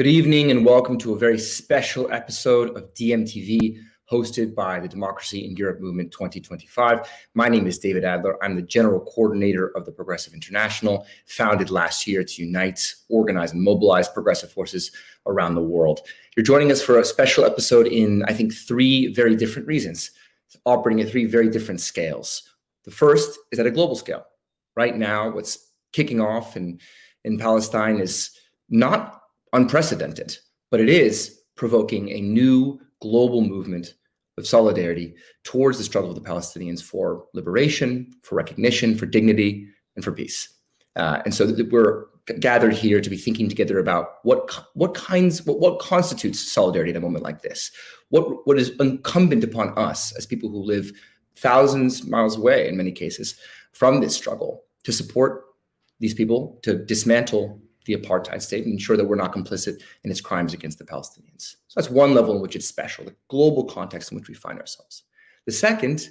Good evening and welcome to a very special episode of DMTV hosted by the Democracy in Europe Movement 2025. My name is David Adler. I'm the general coordinator of the Progressive International, founded last year to unite, organize, and mobilize progressive forces around the world. You're joining us for a special episode in, I think, three very different reasons, operating at three very different scales. The first is at a global scale. Right now, what's kicking off in, in Palestine is not unprecedented, but it is provoking a new global movement of solidarity towards the struggle of the Palestinians for liberation, for recognition, for dignity, and for peace. Uh, and so we're gathered here to be thinking together about what what kinds what, what constitutes solidarity in a moment like this. What what is incumbent upon us as people who live thousands miles away in many cases from this struggle to support these people, to dismantle the apartheid state and ensure that we're not complicit in its crimes against the Palestinians. So that's one level in which it's special, the global context in which we find ourselves. The second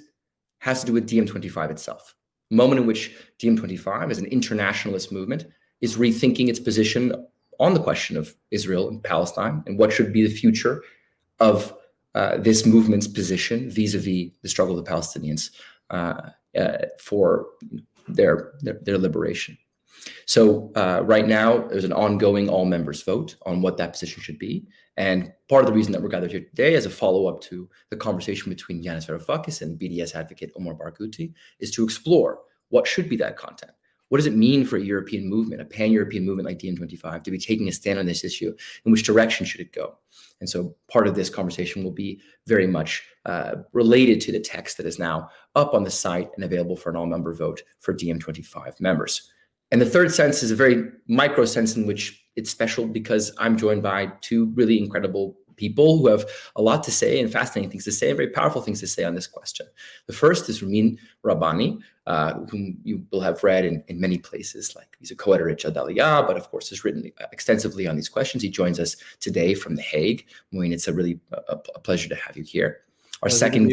has to do with DiEM25 itself, a moment in which DiEM25 as an internationalist movement is rethinking its position on the question of Israel and Palestine and what should be the future of uh, this movement's position vis-a-vis the struggle of the Palestinians uh, uh, for their, their, their liberation. So uh, right now, there's an ongoing all members vote on what that position should be. And part of the reason that we're gathered here today as a follow-up to the conversation between Yanis Varoufakis and BDS advocate Omar Barghouti is to explore what should be that content. What does it mean for a European movement, a pan-European movement like DiEM25, to be taking a stand on this issue? In which direction should it go? And so part of this conversation will be very much uh, related to the text that is now up on the site and available for an all-member vote for DiEM25 members. And the third sense is a very micro sense in which it's special because I'm joined by two really incredible people who have a lot to say and fascinating things to say and very powerful things to say on this question. The first is Mouin Rabbani, uh, whom you will have read in, in many places, like he's a co-editor at Jadaliyya, but of course has written extensively on these questions. He joins us today from The Hague. Mouin, it's a really a, a pleasure to have you here. Our second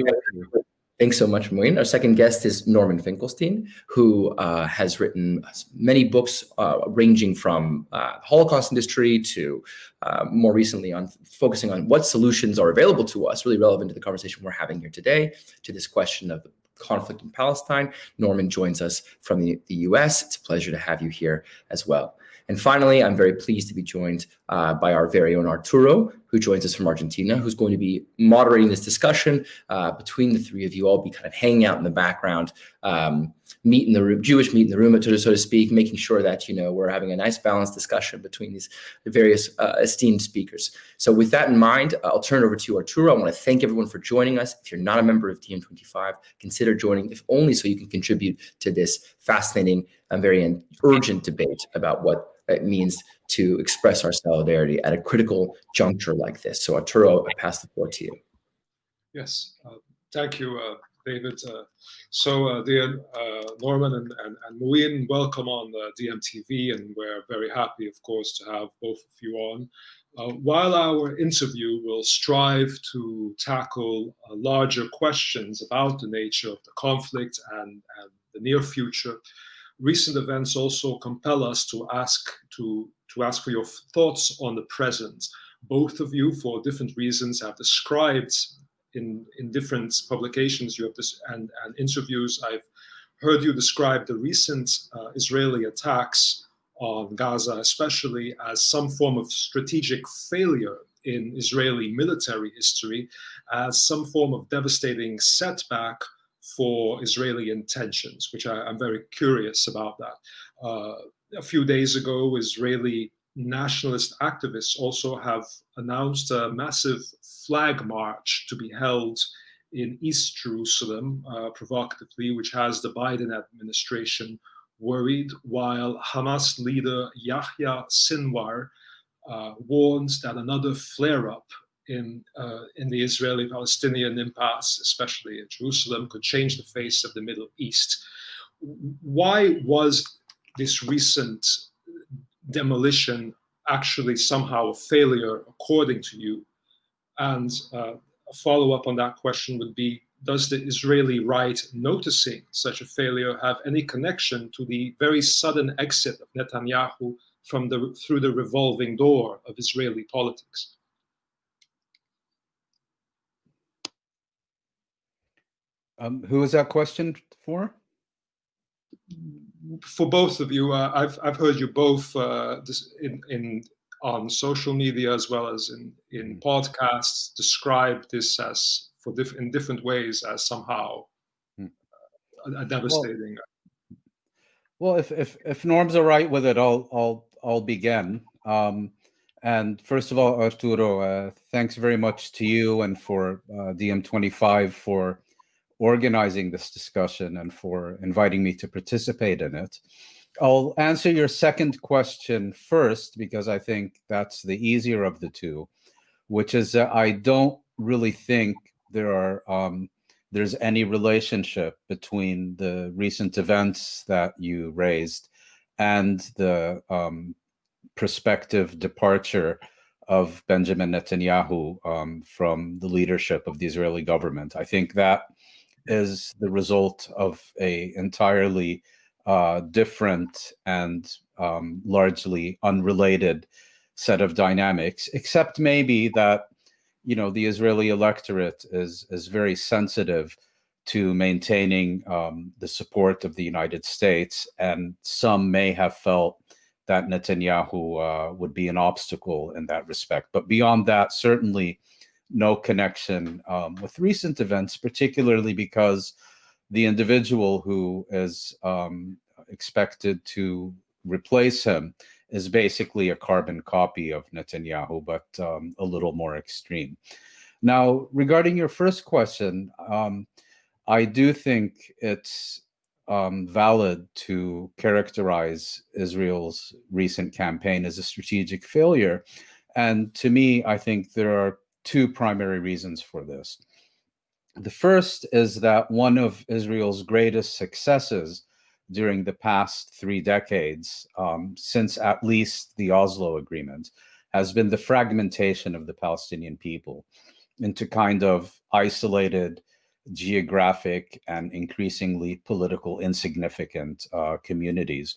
Thanks so much, Mouin. Our second guest is Norman Finkelstein, who uh, has written many books uh, ranging from uh, Holocaust industry to uh, more recently on focusing on what solutions are available to us, really relevant to the conversation we're having here today, to this question of conflict in Palestine. Norman joins us from the, the US. It's a pleasure to have you here as well. And finally, I'm very pleased to be joined uh, by our very own Arturo, who joins us from Argentina, who's going to be moderating this discussion uh, between the three of you. I'll be kind of hanging out in the background, um, meet in the room, Jewish meet in the room, so to speak, making sure that, you know, we're having a nice balanced discussion between these various uh, esteemed speakers. So with that in mind, I'll turn it over to Arturo. I want to thank everyone for joining us. If you're not a member of DiEM25, consider joining, if only so you can contribute to this fascinating and very urgent debate about what it means to express our solidarity at a critical juncture like this. So Arturo, I pass the floor to you. Yes, uh, thank you, uh, David. Uh, so uh, dear uh, Norman and, and, and Mouin, welcome on the DMTV, and we're very happy, of course, to have both of you on. Uh, while our interview will strive to tackle larger questions about the nature of the conflict and, and the near future, recent events also compel us to ask to to ask for your thoughts on the present. Both of you, for different reasons, have described in in different publications you have this and, and interviews. I've heard you describe the recent uh, Israeli attacks on Gaza, especially as some form of strategic failure in Israeli military history, as some form of devastating setback for Israeli intentions, which I, am very curious about that. Uh, a few days ago, Israeli nationalist activists also have announced a massive flag march to be held in East Jerusalem, uh, provocatively, which has the Biden administration worried, while Hamas leader Yahya Sinwar uh, warns that another flare up in uh, in the Israeli-Palestinian impasse, especially in Jerusalem, could change the face of the Middle East. Why was this recent demolition actually somehow a failure, according to you? And uh, a follow-up on that question would be: Does the Israeli right noticing such a failure have any connection to the very sudden exit of Netanyahu from the through the revolving door of Israeli politics? Um, who is that question for? For both of you, uh, I've I've heard you both uh, in in on social media as well as in in mm-hmm. podcasts describe this as for diff- in different ways as somehow mm. a, a, devastating. Well, well, if if if Norm's are right with it, I'll I'll I'll begin. Um, and first of all, Arturo, uh, thanks very much to you and for uh, DiEM25 for organizing this discussion and for inviting me to participate in it. I'll answer your second question first because I think that's the easier of the two, which is that I don't really think there are um, there's any relationship between the recent events that you raised and the um, prospective departure of Benjamin Netanyahu um, from the leadership of the Israeli government. I think that is the result of a entirely uh, different and um, largely unrelated set of dynamics, except maybe that you know the Israeli electorate is is very sensitive to maintaining um, the support of the United States, and some may have felt that Netanyahu uh, would be an obstacle in that respect. But beyond that, certainly no connection um, with recent events, particularly because the individual who is um, expected to replace him is basically a carbon copy of Netanyahu, but um, a little more extreme. Now, regarding your first question, um, I do think it's um, valid to characterize Israel's recent campaign as a strategic failure. And to me, I think there are two primary reasons for this. The first is that one of Israel's greatest successes during the past three decades, um, since at least the Oslo Agreement, has been the fragmentation of the Palestinian people into kind of isolated, geographic, and increasingly political insignificant uh, communities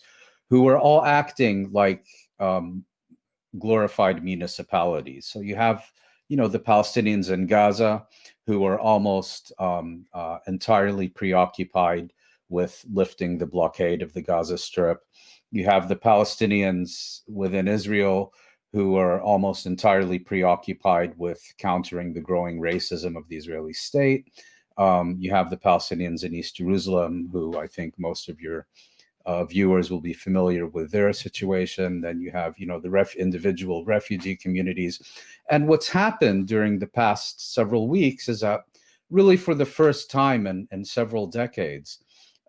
who are all acting like um, glorified municipalities. So you have you know, the Palestinians in Gaza who are almost um, uh, entirely preoccupied with lifting the blockade of the Gaza Strip. You have the Palestinians within Israel who are almost entirely preoccupied with countering the growing racism of the Israeli state. Um, you have the Palestinians in East Jerusalem, who I think most of your uh, viewers will be familiar with their situation. Then you have, you know, the ref- individual refugee communities. And what's happened during the past several weeks is that really for the first time in, in several decades,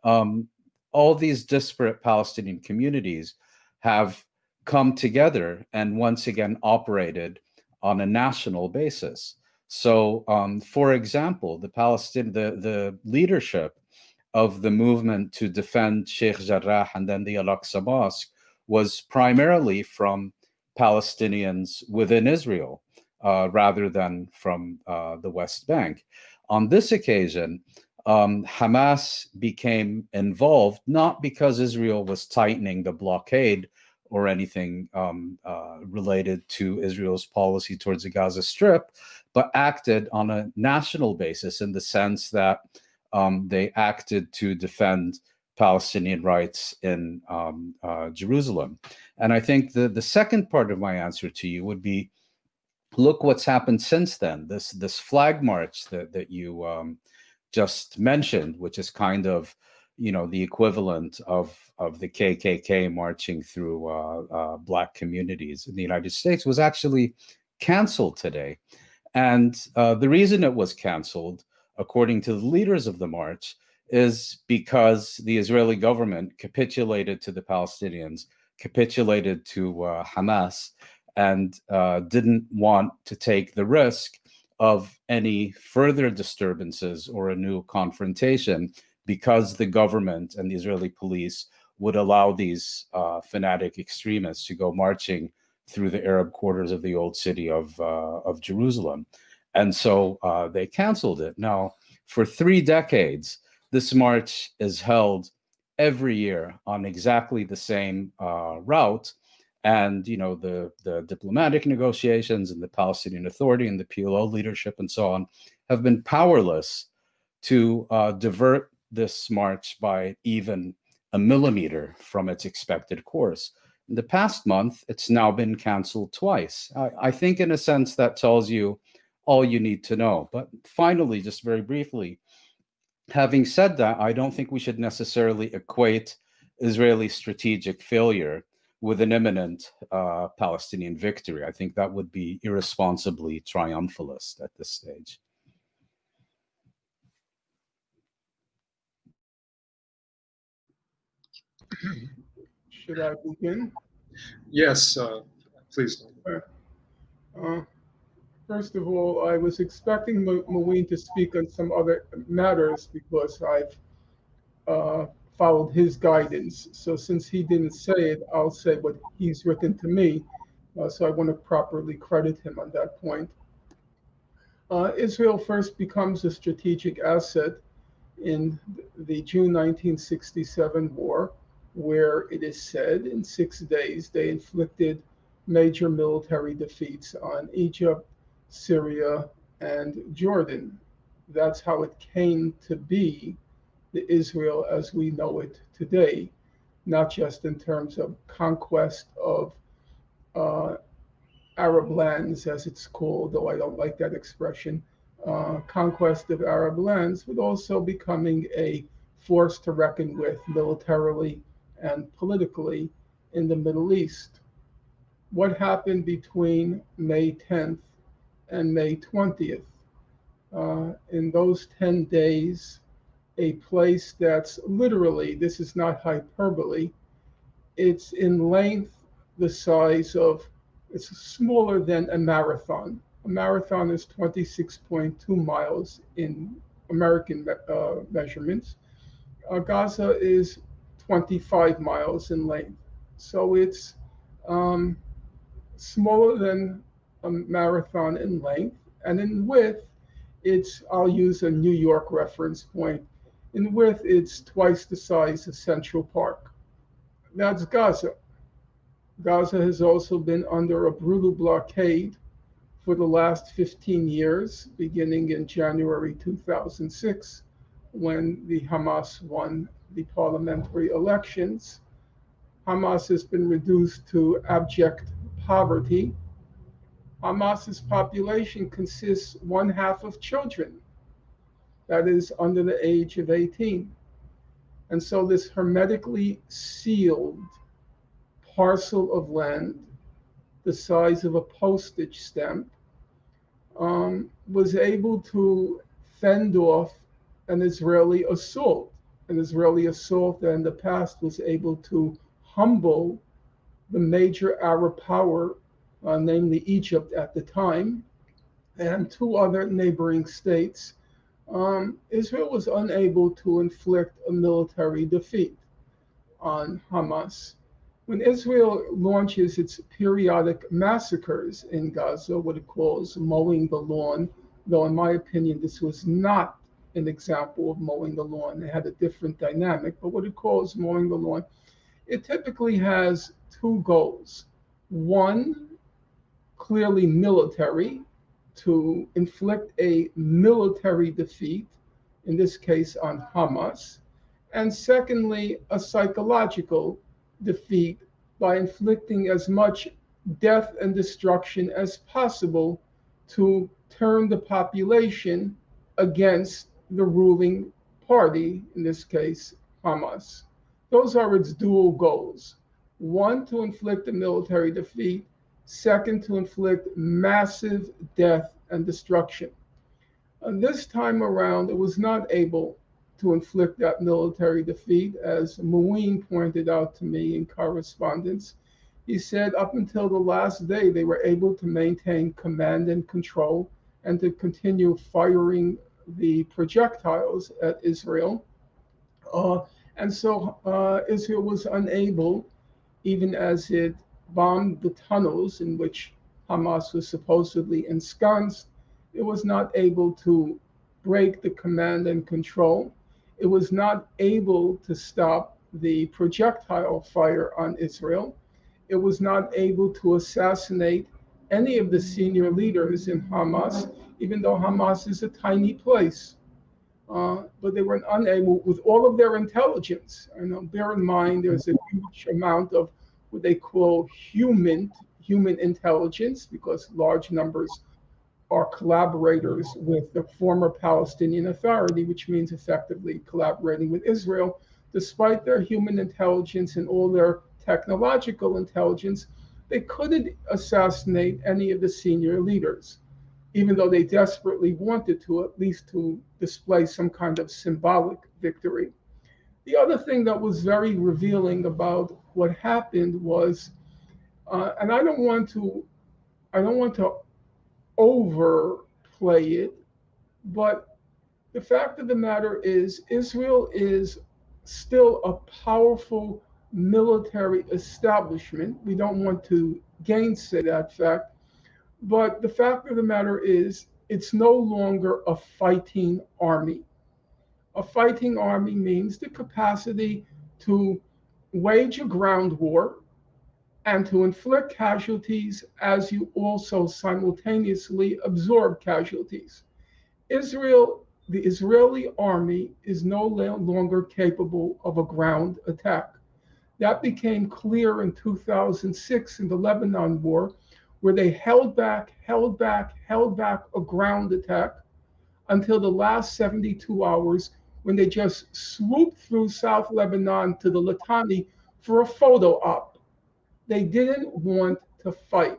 um, all these disparate Palestinian communities have come together and once again operated on a national basis. So, um, for example, the Palestinian, the, the leadership of the movement to defend Sheikh Jarrah and then the Al-Aqsa Mosque was primarily from Palestinians within Israel uh, rather than from uh, the West Bank. On this occasion, um, Hamas became involved not because Israel was tightening the blockade or anything um, uh, related to Israel's policy towards the Gaza Strip, but acted on a national basis in the sense that um, they acted to defend Palestinian rights in um, uh, Jerusalem. And I think the, the second part of my answer to you would be look what's happened since then. This, this flag march that, that you um, just mentioned, which is kind of you know the equivalent of of the KKK marching through uh, uh, black communities in the United States was actually canceled today, and uh, the reason it was canceled according to the leaders of the march, is because the Israeli government capitulated to the Palestinians, capitulated to uh, Hamas, and uh, didn't want to take the risk of any further disturbances or a new confrontation because the government and the Israeli police would allow these uh, fanatic extremists to go marching through the Arab quarters of the old city of, uh, of Jerusalem. And so uh, they canceled it. Now, for three decades, this march is held every year on exactly the same uh, route. And you know the the diplomatic negotiations and the Palestinian Authority and the PLO leadership and so on have been powerless to uh, divert this march by even a millimeter from its expected course. In the past month, it's now been canceled twice. I, I think, in a sense, that tells you all you need to know. But finally, just very briefly, having said that, I don't think we should necessarily equate Israeli strategic failure with an imminent uh, Palestinian victory. I think that would be irresponsibly triumphalist at this stage. Should I begin? Yes, uh, please. Uh, first of all, I was expecting Mouin to speak on some other matters because I've uh, followed his guidance. So since he didn't say it, I'll say what he's written to me. Uh, so I want to properly credit him on that point. Uh, Israel first becomes a strategic asset in the June 1967 war where it is said in six days they inflicted major military defeats on Egypt, Syria, and Jordan. That's how it came to be the Israel as we know it today, not just in terms of conquest of uh, Arab lands, as it's called, though I don't like that expression, uh, conquest of Arab lands, but also becoming a force to reckon with militarily and politically in the Middle East. What happened between May 10th and May 20th? Uh, in those 10 days, a place that's literally, this is not hyperbole, it's in length the size of, it's smaller than a marathon. A marathon is 26.2 miles in American uh, measurements. Uh, Gaza is 25 miles in length. So it's um, smaller than a marathon in length. And in width, it's, I'll use a New York reference point. In width, it's twice the size of Central Park. That's Gaza. Gaza has also been under a brutal blockade for the last 15 years, beginning in January 2006, when the Hamas won the parliamentary elections. Hamas has been reduced to abject poverty. Hamas's population consists one half of children, that is under the age of 18. And so this hermetically sealed parcel of land, the size of a postage stamp, um, was able to fend off an Israeli assault an Israeli assault that in the past was able to humble the major Arab power, uh, namely Egypt at the time, and two other neighboring states, um, Israel was unable to inflict a military defeat on Hamas. When Israel launches its periodic massacres in Gaza, what it calls mowing the lawn, though in my opinion this was not an example of mowing the lawn. It had a different dynamic, but what it calls mowing the lawn, it typically has two goals. One, clearly military, to inflict a military defeat, in this case on Hamas. And secondly, a psychological defeat by inflicting as much death and destruction as possible to turn the population against the ruling party, in this case, Hamas. Those are its dual goals. One, to inflict a military defeat. Second, to inflict massive death and destruction. And this time around, it was not able to inflict that military defeat, as Mouin pointed out to me in correspondence. he said up until the last day, they were able to maintain command and control and to continue firing the projectiles at Israel. Uh, and so uh, Israel was unable, even as it bombed the tunnels in which Hamas was supposedly ensconced, it was not able to break the command and control. It was not able to stop the projectile fire on Israel. It was not able to assassinate any of the senior leaders in Hamas, even though Hamas is a tiny place. Uh, but they were unable, with all of their intelligence, and bear in mind there's a huge amount of what they call human human intelligence, because large numbers are collaborators with the former Palestinian Authority, which means effectively collaborating with Israel, despite their human intelligence and all their technological intelligence, they couldn't assassinate any of the senior leaders, even though they desperately wanted to, at least to display some kind of symbolic victory. The other thing that was very revealing about what happened was, uh, and I don't want to, I don't want to overplay it, but the fact of the matter is, Israel is still a powerful military establishment. We don't want to gainsay that fact. But the fact of the matter is, it's no longer a fighting army. A fighting army means the capacity to wage a ground war and to inflict casualties as you also simultaneously absorb casualties. Israel, the Israeli army, is no longer capable of a ground attack. That became clear in 2006 in the Lebanon War, where they held back, held back, held back a ground attack until the last 72 hours when they just swooped through South Lebanon to the Litani for a photo op. They didn't want to fight.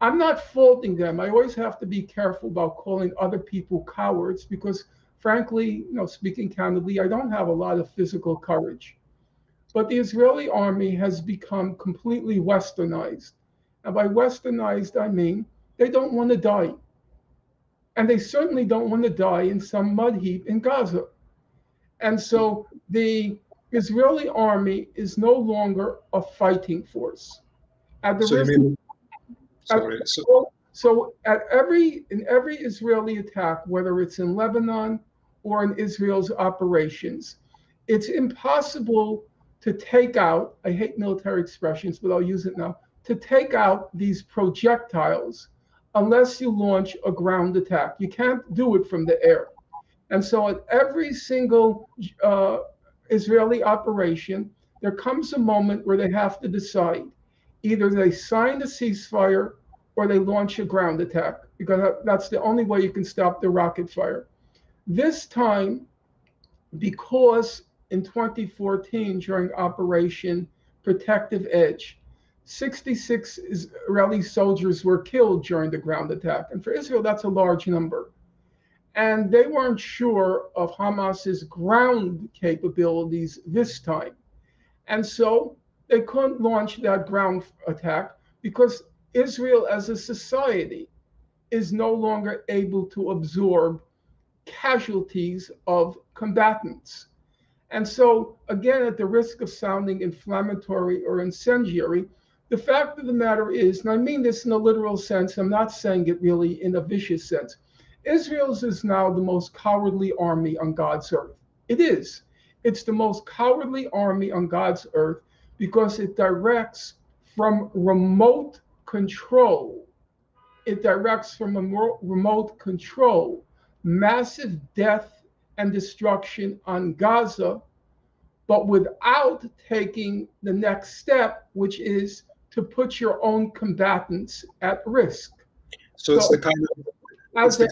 I'm not faulting them. I always have to be careful about calling other people cowards because, frankly, you know, speaking candidly, I don't have a lot of physical courage. But the Israeli army has become completely westernized. And by westernized, I mean they don't want to die. And they certainly don't want to die in some mud heap in Gaza. And so the Israeli army is no longer a fighting force. At the so, mean, sorry, at, so, so at every in every Israeli attack, whether it's in Lebanon or in Israel's operations, it's impossible to take out, I hate military expressions, but I'll use it now, to take out these projectiles unless you launch a ground attack. You can't do it from the air. And so at every single uh, Israeli operation, there comes a moment where they have to decide either they sign the ceasefire or they launch a ground attack because that's the only way you can stop the rocket fire. This time, because in 2014 during Operation Protective Edge. 66 Israeli soldiers were killed during the ground attack. And for Israel, that's a large number. And they weren't sure of Hamas's ground capabilities this time. And so they couldn't launch that ground attack because Israel as a society is no longer able to absorb casualties of combatants. And so, again, at the risk of sounding inflammatory or incendiary, the fact of the matter is, and I mean this in a literal sense, I'm not saying it really in a vicious sense, Israel's is now the most cowardly army on God's earth. It is. It's the most cowardly army on God's earth because it directs from remote control. It directs from a remote control massive death and destruction on Gaza, but without taking the next step, which is to put your own combatants at risk. So, so it's the kind of as a,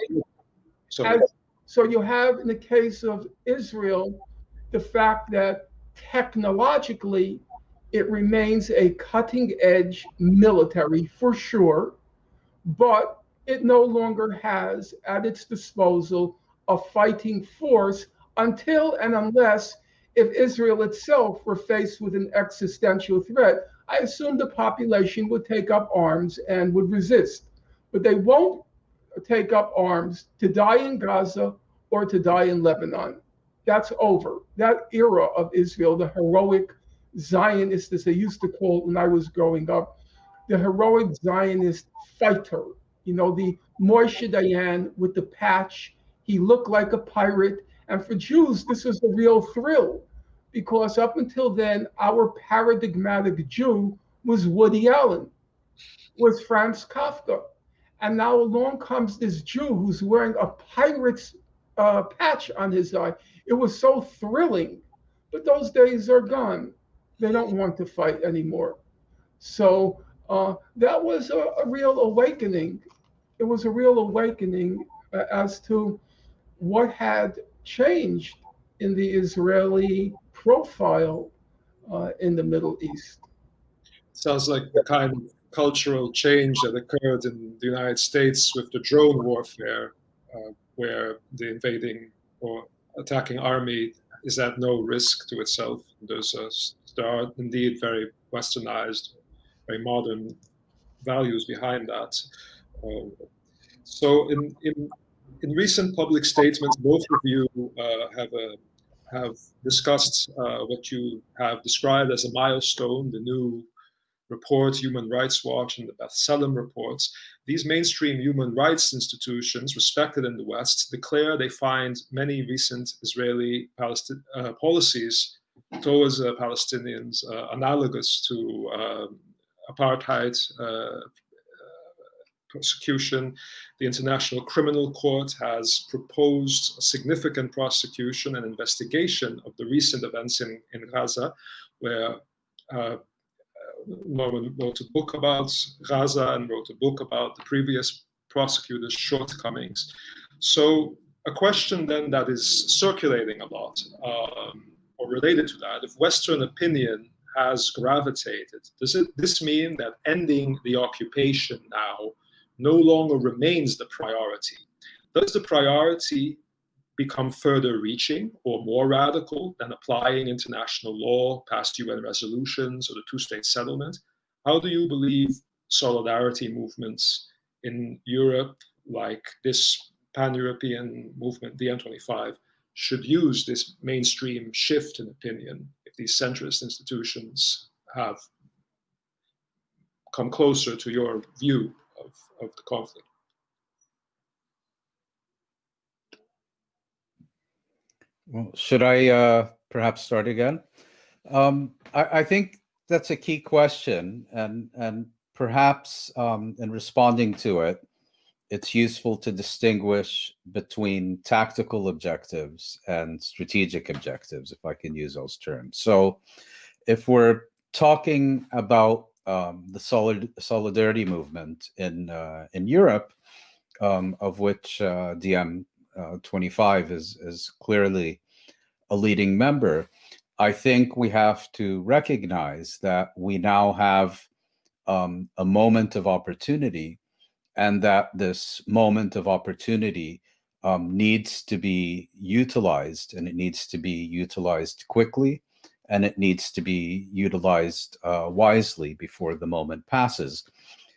as, so you have in the case of Israel the fact that technologically it remains a cutting edge military for sure, but it no longer has at its disposal a fighting force until and unless if Israel itself were faced with an existential threat. I assume the population would take up arms and would resist, but they won't take up arms to die in Gaza or to die in Lebanon. That's over. That era of Israel, the heroic Zionist, as they used to call it when I was growing up, the heroic Zionist fighter, you know, the Moshe Dayan with the patch. He looked like a pirate. And for Jews, this was a real thrill because up until then, our paradigmatic Jew was Woody Allen, was Franz Kafka. And now along comes this Jew who's wearing a pirate's uh, patch on his eye. It was so thrilling, but those days are gone. They don't want to fight anymore. So uh, that was a, a, real awakening. It was a real awakening uh, as to what had changed in the Israeli profile uh, in the Middle East. Sounds like the kind of cultural change that occurred in the United States with the drone warfare, uh, where the invading or attacking army is at no risk to itself. There's a, there are indeed very westernized, very modern values behind that. Uh, so in, in, in recent public statements, both of you uh, have a, have discussed uh, what you have described as a milestone, the new report, Human Rights Watch, and the B'Tselem reports, these mainstream human rights institutions, respected in the West, declare they find many recent Israeli uh, policies towards uh, Palestinians uh, analogous to um, apartheid uh, prosecution. The International Criminal Court has proposed a significant prosecution and investigation of the recent events in, in Gaza, where uh, Norman wrote a book about Gaza and wrote a book about the previous prosecutor's shortcomings. So a question then that is circulating a lot, um, or related to that, if Western opinion has gravitated, does it, this mean that ending the occupation now no longer remains the priority? Does the priority become further reaching or more radical than applying international law, past UN resolutions, or the two state settlement? How do you believe solidarity movements in Europe, like this pan European movement, DiEM25, should use this mainstream shift in opinion if these centrist institutions have come closer to your view of, of the conflict? Well, should I uh, perhaps start again? Um, I, I, think that's a key question, and and perhaps um, in responding to it, it's useful to distinguish between tactical objectives and strategic objectives, if I can use those terms. So, if we're talking about um, the solid solidarity movement in uh, in Europe, um, of which uh, DiEM uh, 25 is is clearly a leading member, I think we have to recognize that we now have um, a moment of opportunity and that this moment of opportunity um, needs to be utilized and it needs to be utilized quickly and it needs to be utilized uh, wisely before the moment passes.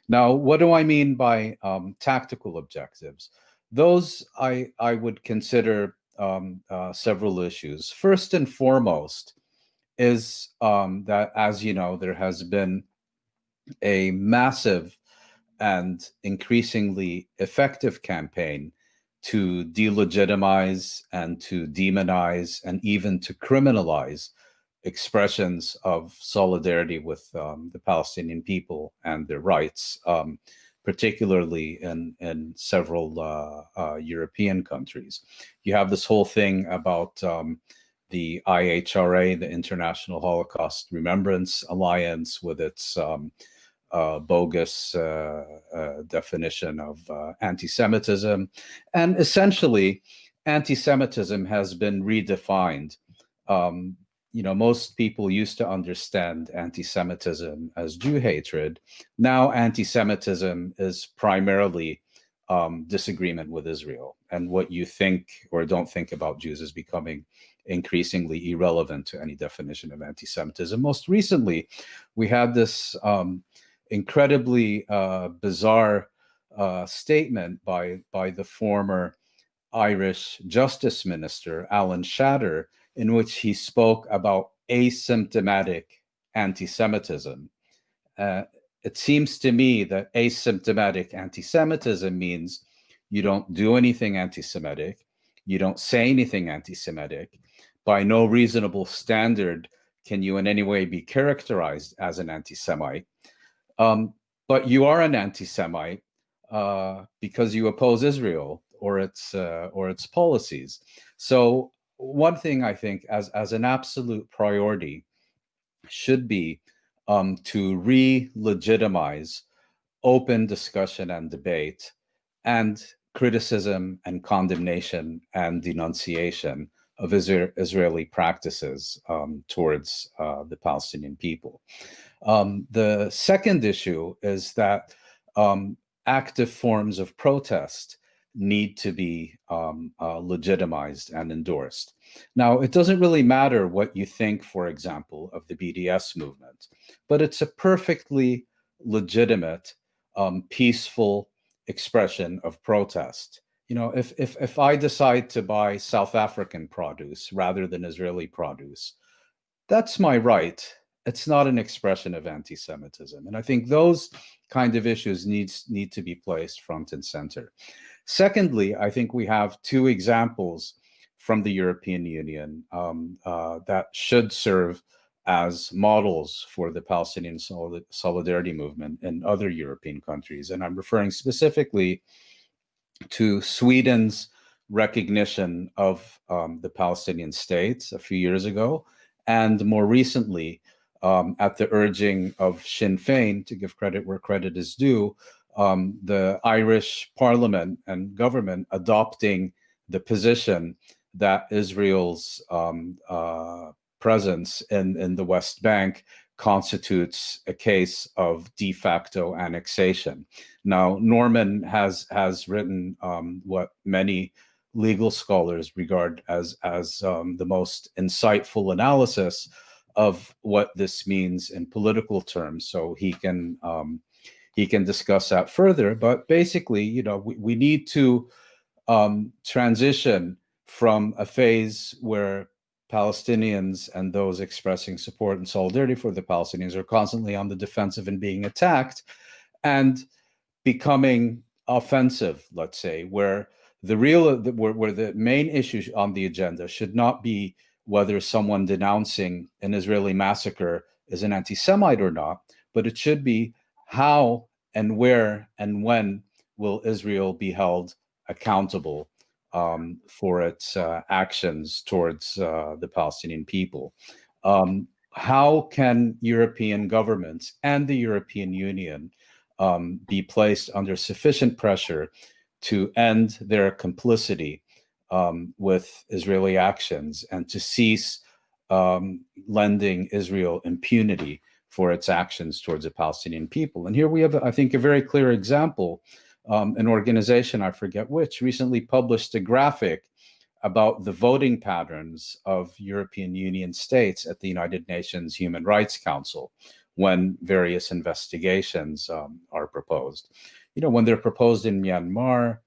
Now, what do I mean by um, tactical objectives? Those I, I would consider um, uh, several issues. First and foremost is um, that, as you know, there has been a massive and increasingly effective campaign to delegitimize and to demonize and even to criminalize expressions of solidarity with um, the Palestinian people and their rights. Um, particularly in, in several uh, uh, European countries. You have this whole thing about um, the IHRA, the International Holocaust Remembrance Alliance, with its um, uh, bogus uh, uh, definition of uh, anti-Semitism. And essentially, anti-Semitism has been redefined um, you know, most people used to understand anti-Semitism as Jew hatred. Now, anti-Semitism is primarily um, disagreement with Israel. and what you think or don't think about Jews is becoming increasingly irrelevant to any definition of anti-Semitism. Most recently, we had this um, incredibly uh, bizarre uh, statement by by the former Irish Justice Minister Alan Shatter, in which he spoke about asymptomatic anti-Semitism. Uh, it seems to me that asymptomatic anti-Semitism means you don't do anything anti-Semitic, you don't say anything anti-Semitic. By no reasonable standard can you in any way be characterized as an anti-Semite. Um, but you are an anti-Semite uh, because you oppose Israel or its uh, or its policies. So one thing I think as as an absolute priority should be um, to re-legitimize open discussion and debate and criticism and condemnation and denunciation of Isra Israeli practices um, towards uh, the Palestinian people. Um, the second issue is that um, active forms of protest need to be um, uh, legitimized and endorsed. Now, it doesn't really matter what you think, for example, of the BDS movement, but it's a perfectly legitimate, um, peaceful expression of protest. You know, if, if, if I decide to buy South African produce rather than Israeli produce, that's my right. It's not an expression of anti-Semitism. And I think those kind of issues needs need to be placed front and center. Secondly, I think we have two examples from the European Union um, uh, that should serve as models for the Palestinian solidarity movement in other European countries. And I'm referring specifically to Sweden's recognition of um, the Palestinian states a few years ago, and more recently, um, at the urging of Sinn Féin, to give credit where credit is due, um, the Irish parliament and government adopting the position that Israel's um, uh, presence in, in the West Bank constitutes a case of de facto annexation. Now, Norman has has written um, what many legal scholars regard as as um, the most insightful analysis of what this means in political terms. So he can um, he can discuss that further. But basically, you know, we, we need to um, transition from a phase where Palestinians and those expressing support and solidarity for the Palestinians are constantly on the defensive and being attacked and becoming offensive, let's say, where the real, where, where the main issue on the agenda should not be whether someone denouncing an Israeli massacre is an anti-Semite or not, but it should be how and where and when will Israel be held accountable um, for its uh, actions towards uh, the Palestinian people? Um, how can European governments and the European Union um, be placed under sufficient pressure to end their complicity um, with Israeli actions and to cease um, lending Israel impunity for its actions towards the Palestinian people. And here we have, I think, a very clear example. Um, an organization, I forget which, recently published a graphic about the voting patterns of European Union states at the United Nations Human Rights Council when various investigations um, are proposed. You know, when they're proposed in Myanmar,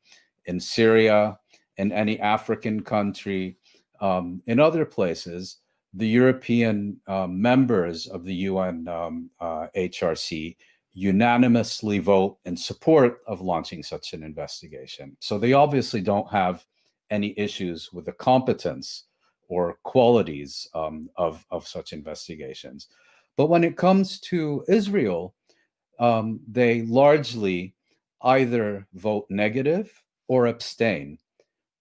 in Syria, in any African country, um, in other places, the European uh, members of the UN um, uh, HRC unanimously vote in support of launching such an investigation. So they obviously don't have any issues with the competence or qualities um, of, of such investigations. But when it comes to Israel, um, they largely either vote negative or abstain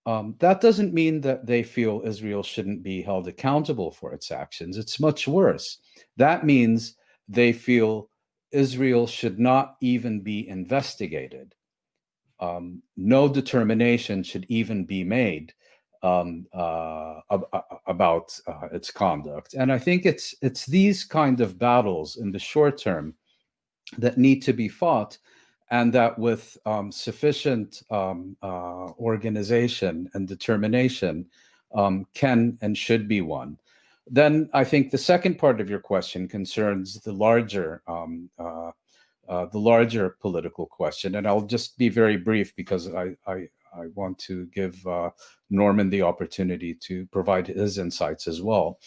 um, that doesn't mean that they feel Israel shouldn't be held accountable for its actions. It's much worse. That means they feel Israel should not even be investigated. Um, no determination should even be made um, uh, ab about uh, its conduct. And I think it's it's these kind of battles in the short term that need to be fought and that with um, sufficient um, uh, organization and determination um, can and should be won. Then I think the second part of your question concerns the larger um, uh, uh, the larger political question, and I'll just be very brief because I I, I want to give uh, Norman the opportunity to provide his insights as well.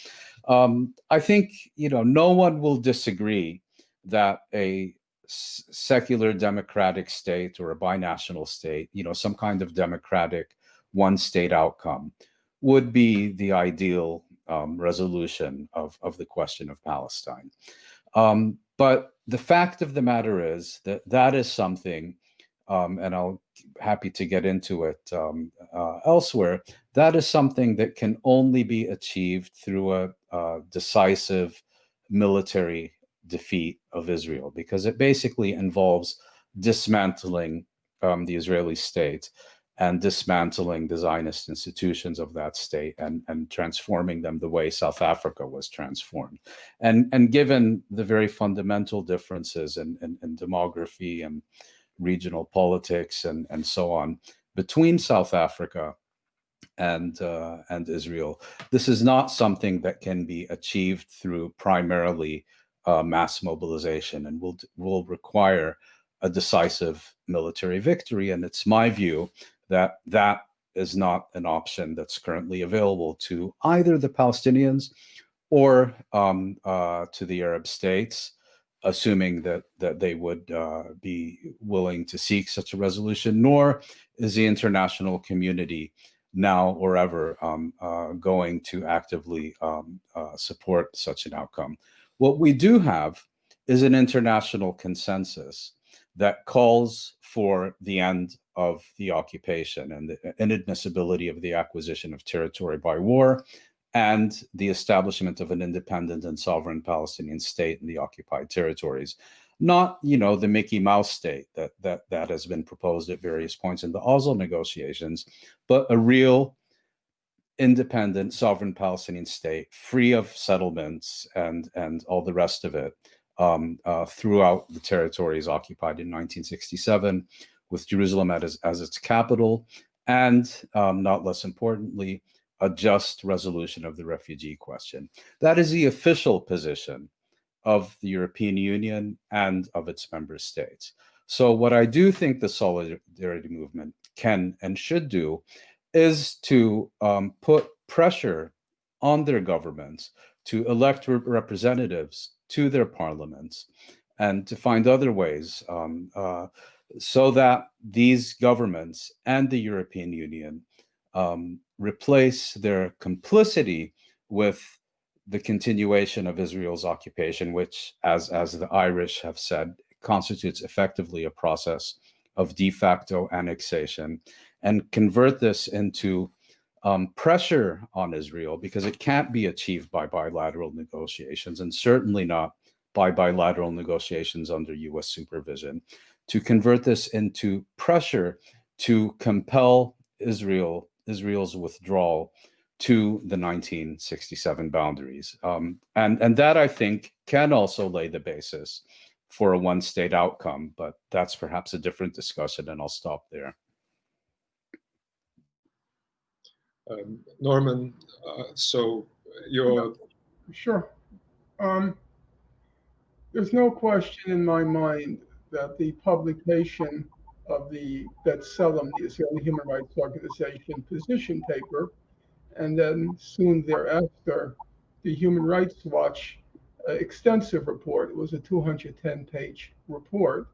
Um, I think you know no one will disagree that a secular democratic state or a binational state, you know, some kind of democratic one state outcome would be the ideal um, resolution of, of the question of Palestine. Um, but the fact of the matter is that that is something, um, and I'll happy to get into it um, uh, elsewhere, that is something that can only be achieved through a, a decisive military defeat of Israel because it basically involves dismantling um, the Israeli state and dismantling the Zionist institutions of that state and, and transforming them the way South Africa was transformed. And, and given the very fundamental differences in, in, in demography and regional politics and, and so on between South Africa and uh, and Israel, this is not something that can be achieved through primarily uh, mass mobilization and will will require a decisive military victory. And it's my view that that is not an option that's currently available to either the Palestinians or um, uh, to the Arab states, assuming that that they would uh, be willing to seek such a resolution. Nor is the international community now or ever um, uh, going to actively um, uh, support such an outcome. What we do have is an international consensus that calls for the end of the occupation and the inadmissibility of the acquisition of territory by war and the establishment of an independent and sovereign Palestinian state in the occupied territories. Not, you know, the Mickey Mouse state that that that has been proposed at various points in the Oslo negotiations, but a real independent sovereign Palestinian state, free of settlements and and all the rest of it, um, uh, throughout the territories occupied in 1967, with Jerusalem as, as its capital, and um, not less importantly, a just resolution of the refugee question. That is the official position of the European Union and of its member states. So what I do think the solidarity movement can and should do is to um, put pressure on their governments to elect representatives to their parliaments and to find other ways um, uh, so that these governments and the European Union um, replace their complicity with the continuation of Israel's occupation, which, as, as the Irish have said, constitutes effectively a process of de facto annexation and convert this into um, pressure on Israel because it can't be achieved by bilateral negotiations and certainly not by bilateral negotiations under US supervision, to convert this into pressure to compel Israel, Israel's withdrawal to the 1967 boundaries. Um, and, and that, I think, can also lay the basis for a one state outcome, but that's perhaps a different discussion, and I'll stop there. Um, Norman, uh, so you're. Sure. Um, there's no question in my mind that the publication of the that B'Tselem, the Israeli Human Rights Organization position paper, and then soon thereafter, the Human Rights Watch uh, extensive report. It was a 210 page report.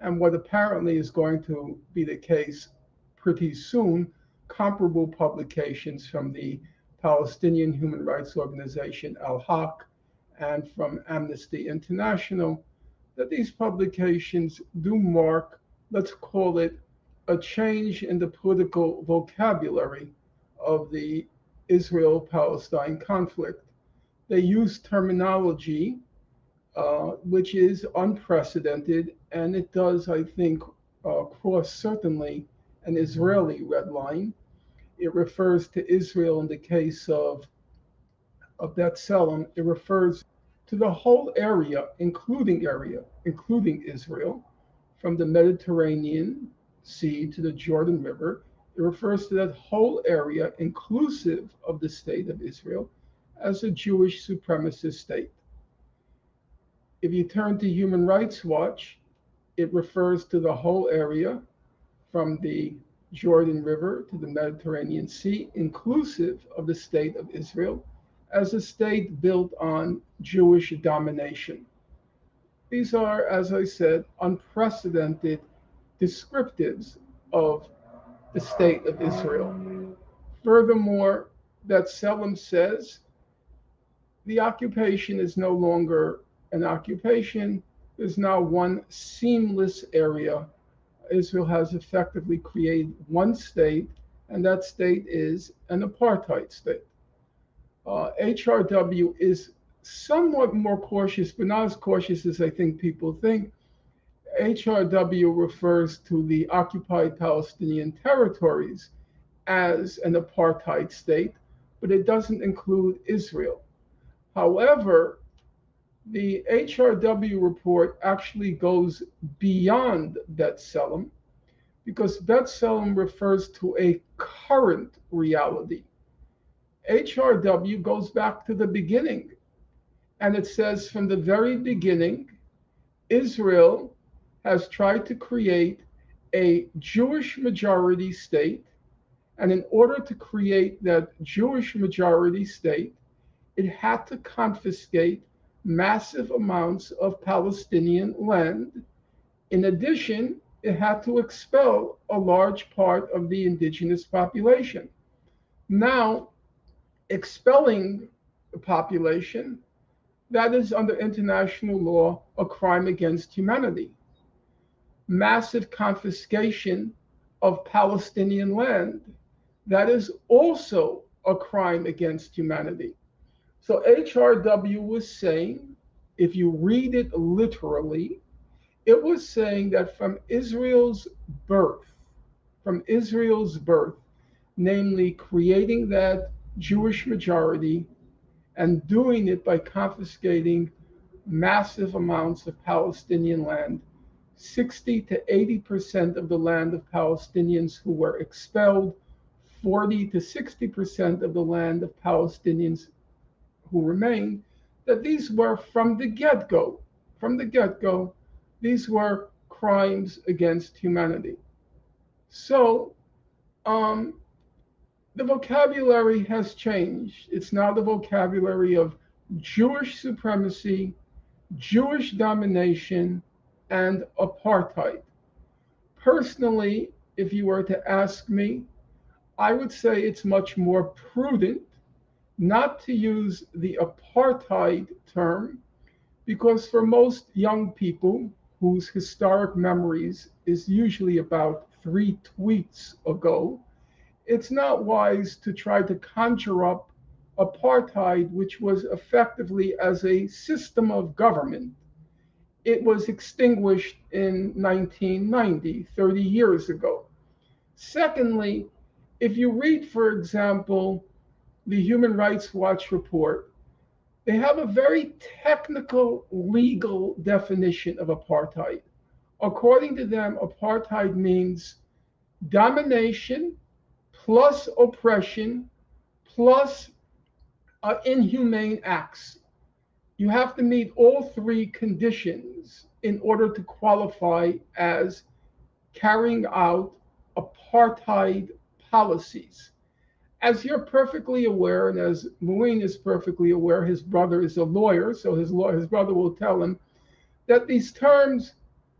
And what apparently is going to be the case pretty soon comparable publications from the Palestinian Human Rights Organization Al Haq and from Amnesty International, that these publications do mark, let's call it, a change in the political vocabulary of the Israel Palestine conflict. They use terminology uh, which is unprecedented, and it does, I think, uh, cross certainly an Israeli red line it refers to Israel in the case of, of B'Tselem. It refers to the whole area, including area, including Israel, from the Mediterranean Sea to the Jordan River. It refers to that whole area, inclusive of the state of Israel, as a Jewish supremacist state. If you turn to Human Rights Watch, it refers to the whole area from the Jordan River to the Mediterranean Sea, inclusive of the state of Israel, as a state built on Jewish domination. These are, as I said, unprecedented descriptives of the state of Israel. Furthermore, that B'Tselem says the occupation is no longer an occupation, there's now one seamless area. Israel has effectively created one state, and that state is an apartheid state. Uh, HRW is somewhat more cautious, but not as cautious as I think people think. HRW refers to the occupied Palestinian territories as an apartheid state, but it doesn't include Israel. However, the HRW report actually goes beyond B'Tselem because B'Tselem refers to a current reality. HRW goes back to the beginning and it says from the very beginning, Israel has tried to create a Jewish majority state. And in order to create that Jewish majority state, it had to confiscate massive amounts of Palestinian land. In addition, it had to expel a large part of the indigenous population. Now, expelling the population that is under international law a crime against humanity. Massive confiscation of Palestinian land, that is also a crime against humanity. So HRW was saying, if you read it literally, it was saying that from Israel's birth, from Israel's birth, namely creating that Jewish majority and doing it by confiscating massive amounts of Palestinian land. 60 to 80% of the land of Palestinians who were expelled, 40 to 60% of the land of Palestinians who remained, that these were from the get go, from the get go, these were crimes against humanity. So, um, the vocabulary has changed. It's now the vocabulary of Jewish supremacy, Jewish domination, and apartheid. Personally, if you were to ask me, I would say it's much more prudent not to use the apartheid term because for most young people whose historic memories is usually about three tweets ago, it's not wise to try to conjure up apartheid, which was effectively as a system of government. It was extinguished in 1990, 30 years ago. Secondly, if you read, for example, the Human Rights Watch report, they have a very technical legal definition of apartheid. According to them, apartheid means domination plus oppression plus uh, inhumane acts. You have to meet all three conditions in order to qualify as carrying out apartheid policies. As you're perfectly aware, and as Mouin is perfectly aware, his brother is a lawyer, so his, law, his brother will tell him that these terms,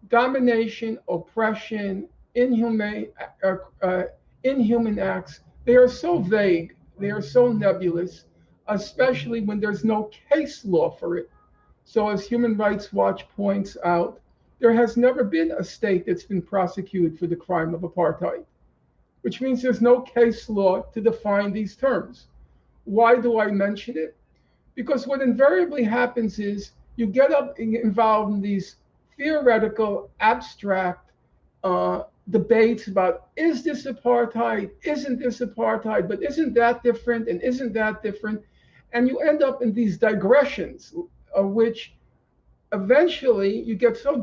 domination, oppression, inhumane, uh, uh, inhuman acts, they are so vague, they are so nebulous, especially when there's no case law for it. So, as Human Rights Watch points out, there has never been a state that's been prosecuted for the crime of apartheid, which means there's no case law to define these terms. Why do I mention it? Because what invariably happens is you get up involved in these theoretical, abstract uh, debates about is this apartheid, isn't this apartheid, but isn't that different and isn't that different? And you end up in these digressions of which eventually you get so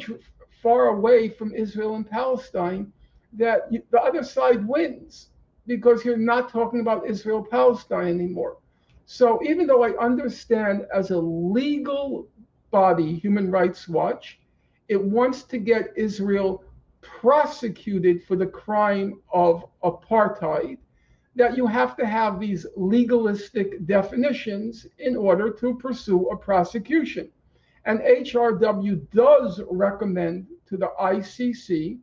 far away from Israel and Palestine that the other side wins because you're not talking about Israel Palestine anymore. So even though I understand as a legal body, Human Rights Watch, it wants to get Israel prosecuted for the crime of apartheid, that you have to have these legalistic definitions in order to pursue a prosecution. And HRW does recommend to the ICC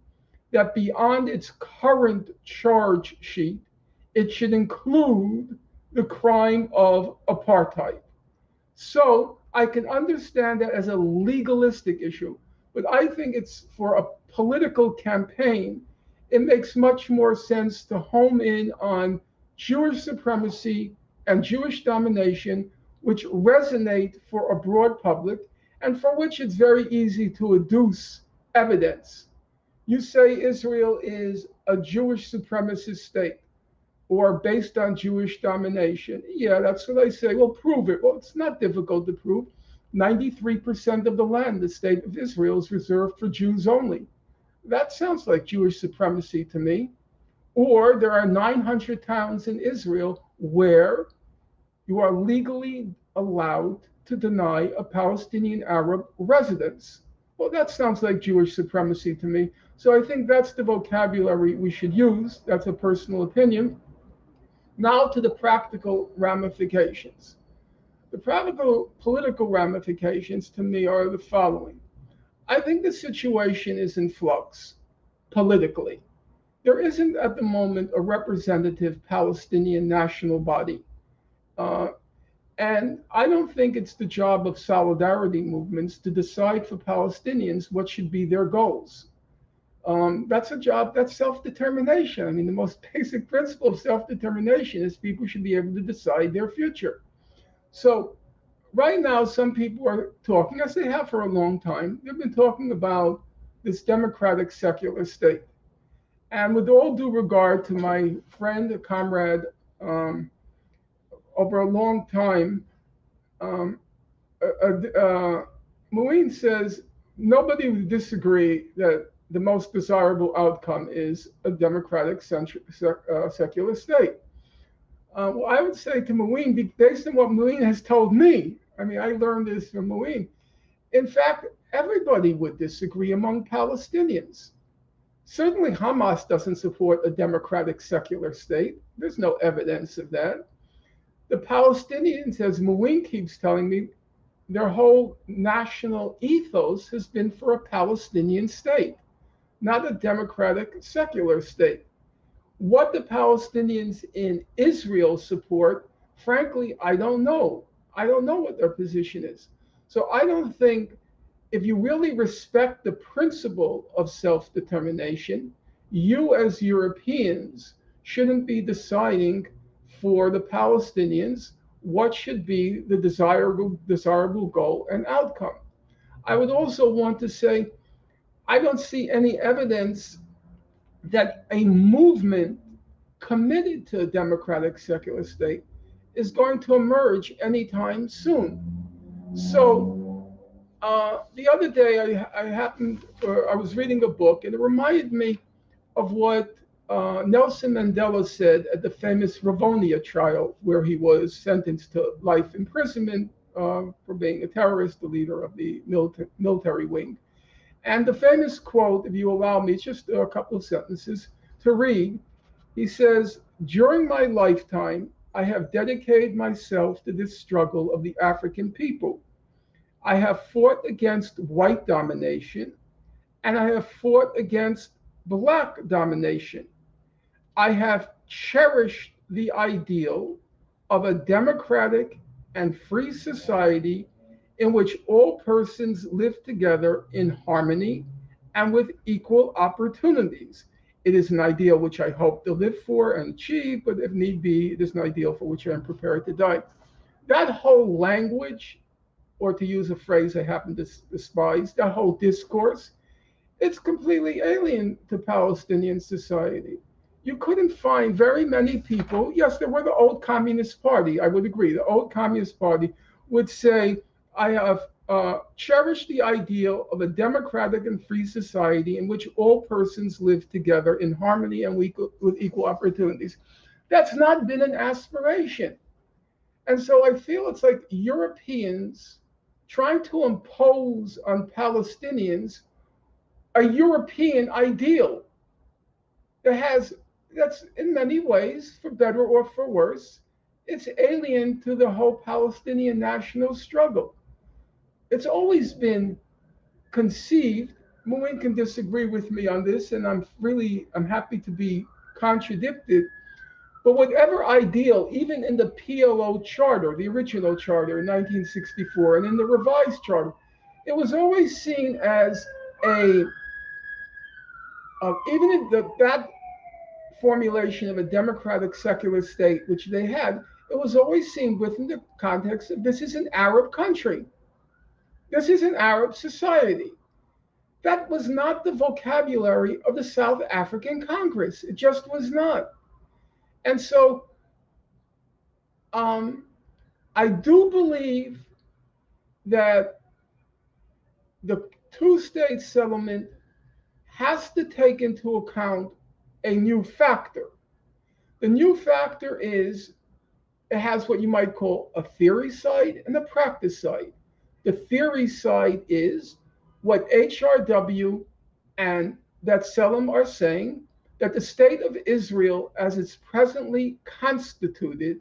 that beyond its current charge sheet, it should include the crime of apartheid. So I can understand that as a legalistic issue, but I think it's for a political campaign. It makes much more sense to home in on Jewish supremacy and Jewish domination, which resonate for a broad public and for which it's very easy to adduce evidence. You say Israel is a Jewish supremacist state or based on Jewish domination. Yeah, that's what I say. Well, prove it. Well, it's not difficult to prove. 93% of the land, the state of Israel, is reserved for Jews only. That sounds like Jewish supremacy to me. Or there are 900 towns in Israel where you are legally allowed to deny a Palestinian Arab residence. Well, that sounds like Jewish supremacy to me. So I think that's the vocabulary we should use. That's a personal opinion. Now to the practical ramifications. The practical political ramifications to me are the following. I think the situation is in flux politically. There isn't at the moment a representative Palestinian national body. Uh, and I don't think it's the job of solidarity movements to decide for Palestinians what should be their goals. Um, that's a job, that's self determination. I mean, the most basic principle of self determination is people should be able to decide their future. So, right now, some people are talking, as they have for a long time, they've been talking about this democratic secular state. And with all due regard to my friend, comrade, um, over a long time, um, uh, uh, Mouin says nobody would disagree that the most desirable outcome is a democratic uh, secular state. Uh, well, I would say to Mouin, based on what Mouin has told me, I mean, I learned this from Mouin. In fact, everybody would disagree among Palestinians. Certainly, Hamas doesn't support a democratic secular state. There's no evidence of that. The Palestinians, as Mouin keeps telling me, their whole national ethos has been for a Palestinian state not a democratic secular state. What the Palestinians in Israel support, frankly, I don't know. I don't know what their position is. So I don't think if you really respect the principle of self determination, you as Europeans shouldn't be deciding for the Palestinians what should be the desirable, desirable goal and outcome. I would also want to say I don't see any evidence that a movement committed to a democratic secular state is going to emerge anytime soon. So uh, the other day, I, I happened, or I was reading a book, and it reminded me of what uh, Nelson Mandela said at the famous Rivonia trial, where he was sentenced to life imprisonment uh, for being a terrorist, the leader of the milita- military wing. And the famous quote, if you allow me, just a couple of sentences to read. He says, During my lifetime, I have dedicated myself to this struggle of the African people. I have fought against white domination and I have fought against black domination. I have cherished the ideal of a democratic and free society in which all persons live together in harmony and with equal opportunities. It is an ideal which I hope to live for and achieve, but if need be, it is an ideal for which I am prepared to die. That whole language, or to use a phrase I happen to despise, that whole discourse, it's completely alien to Palestinian society. You couldn't find very many people, yes, there were the old Communist Party, I would agree, the old Communist Party would say, I have uh, cherish the ideal of a democratic and free society in which all persons live together in harmony and with equal opportunities. That's not been an aspiration. And so I feel it's like Europeans trying to impose on Palestinians a European ideal that has, that's in many ways, for better or for worse, it's alien to the whole Palestinian national struggle. It's always been conceived. Mouin can disagree with me on this, and I'm really I'm happy to be contradicted. But whatever ideal, even in the PLO charter, the original charter in 1964, and in the revised charter, it was always seen as a uh, even in the, that formulation of a democratic secular state, which they had, it was always seen within the context of this is an Arab country. This is an Arab society. That was not the vocabulary of the South African Congress. It just was not. And so um, I do believe that the two state settlement has to take into account a new factor. The new factor is it has what you might call a theory side and a practice side. The theory side is what HRW and that B'Tselem are saying that the state of Israel, as it's presently constituted,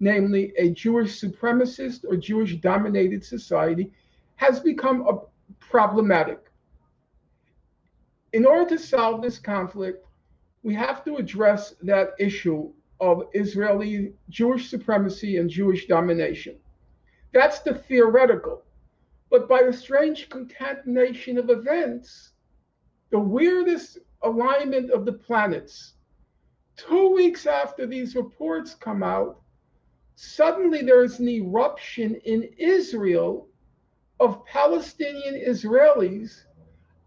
namely a Jewish supremacist or Jewish dominated society, has become a problematic. In order to solve this conflict, we have to address that issue of Israeli Jewish supremacy and Jewish domination. That's the theoretical. But by a strange concatenation of events, the weirdest alignment of the planets, two weeks after these reports come out, suddenly there is an eruption in Israel of Palestinian Israelis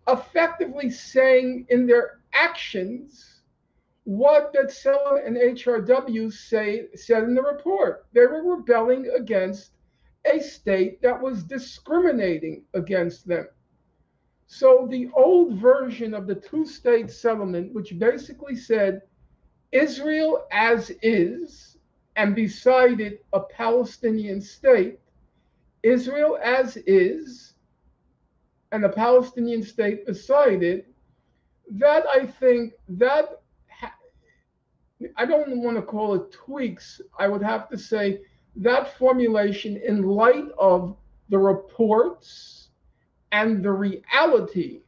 effectively saying in their actions what that B'Tselem and HRW say said in the report. They were rebelling against a state that was discriminating against them. So the old version of the two-state settlement, which basically said Israel as is, and beside it a Palestinian state, Israel as is, and a Palestinian state beside it, that I think that I don't want to call it tweaks. I would have to say that formulation, in light of the reports and the reality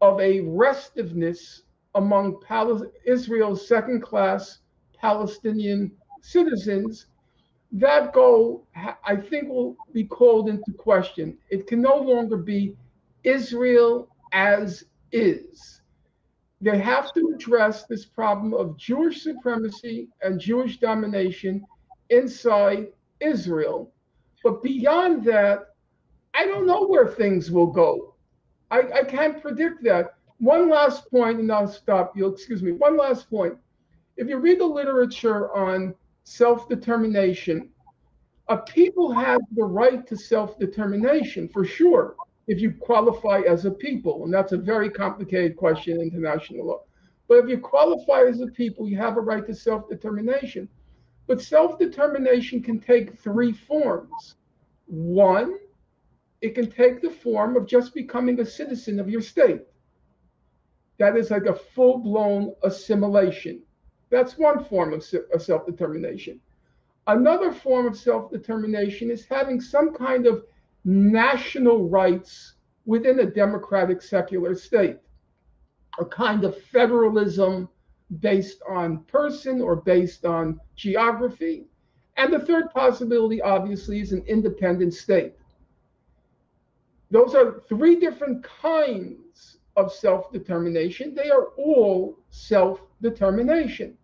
of a restiveness among Pal- Israel's second class Palestinian citizens, that goal, I think, will be called into question. It can no longer be Israel as is they have to address this problem of Jewish supremacy and Jewish domination inside Israel. But beyond that, I don't know where things will go. I, I can't predict that. One last point, and I'll stop you. Excuse me. One last point. If you read the literature on self determination, a people have the right to self determination for sure if you qualify as a people, and that's a very complicated question in international law. But if you qualify as a people, you have a right to self determination. But self determination can take three forms. One, it can take the form of just becoming a citizen of your state. That is like a full blown assimilation. That's one form of self determination. Another form of self determination is having some kind of national rights within a democratic secular state, a kind of federalism based on person or based on geography. And the third possibility, obviously, is an independent state. Those are three different kinds of self determination. They are all self determination.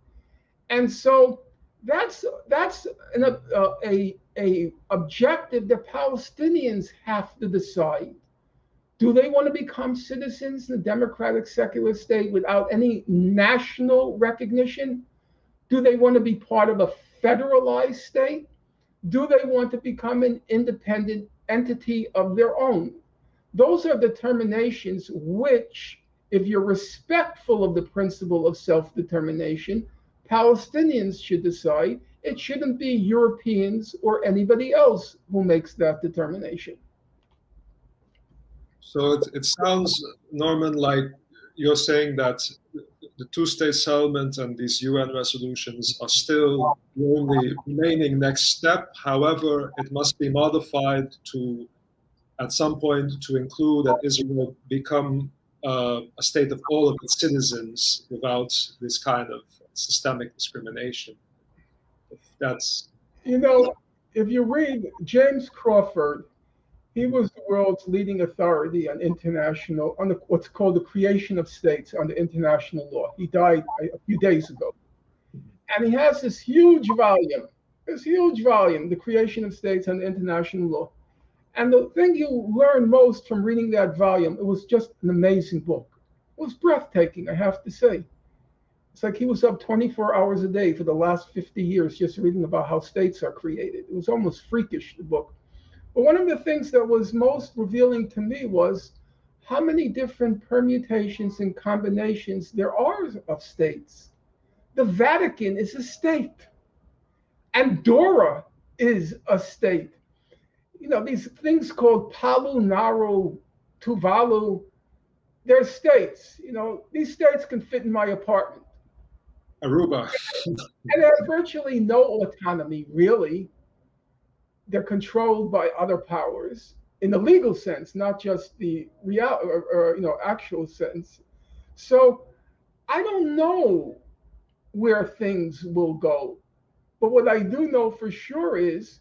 And so that's that's an, uh, a a objective that Palestinians have to decide. Do they want to become citizens in a democratic secular state without any national recognition? Do they want to be part of a federalized state? Do they want to become an independent entity of their own. Those are determinations which, if you're respectful of the principle of self determination, Palestinians should decide. It shouldn't be Europeans or anybody else who makes that determination. So it, it sounds, Norman, like you're saying that the two-state settlement and these UN resolutions are still the only remaining next step. However, it must be modified to, at some point, to include that Israel become uh, a state of all of its citizens without this kind of systemic discrimination. If that's you know, if you read James Crawford, he was the world's leading authority on international, on the, what's called the creation of states under international law. He died a, a few days ago. And he has this huge volume, this huge volume, The Creation of States under International Law. And the thing you learn most from reading that volume, it was just an amazing book. It was breathtaking, I have to say. It's like he was up 24 hours a day for the last 50 years just reading about how states are created. It was almost freakish, the book. But one of the things that was most revealing to me was how many different permutations and combinations there are of states. The Vatican is a state. Andorra is a state. You know, these things called Palau, Nauru, Tuvalu, they're states. You know, these states can fit in my apartment. Aruba. and they have virtually no autonomy, really they're controlled by other powers in the legal sense, not just the real or, or, you know actual sense. So I don't know where things will go, but what I do know for sure is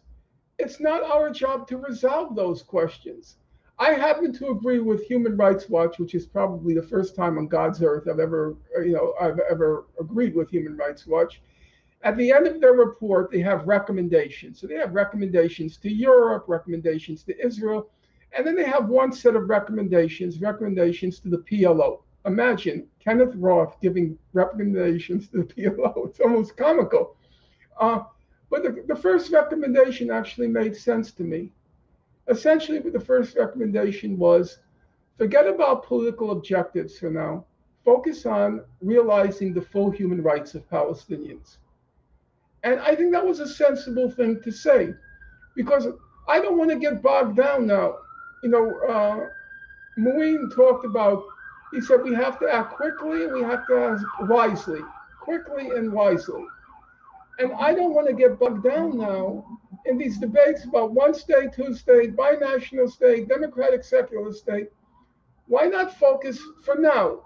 it's not our job to resolve those questions. I happen to agree with Human Rights Watch, which is probably the first time on God's earth I've ever, you know, I've ever agreed with Human Rights Watch at the end of their report, they have recommendations. So they have recommendations to Europe, recommendations to Israel, and then they have one set of recommendations, recommendations to the PLO. Imagine Kenneth Roth giving recommendations to the PLO. It's almost comical. Uh, but the, the first recommendation actually made sense to me. Essentially, the first recommendation was forget about political objectives for now. Focus on realizing the full human rights of Palestinians. And I think that was a sensible thing to say because I don't want to get bogged down now. You know, uh, talked about, he said we have to act quickly and we have to act wisely, quickly and wisely. And I don't want to get bogged down now in these debates about one state, two state, binational state, democratic secular state. Why not focus for now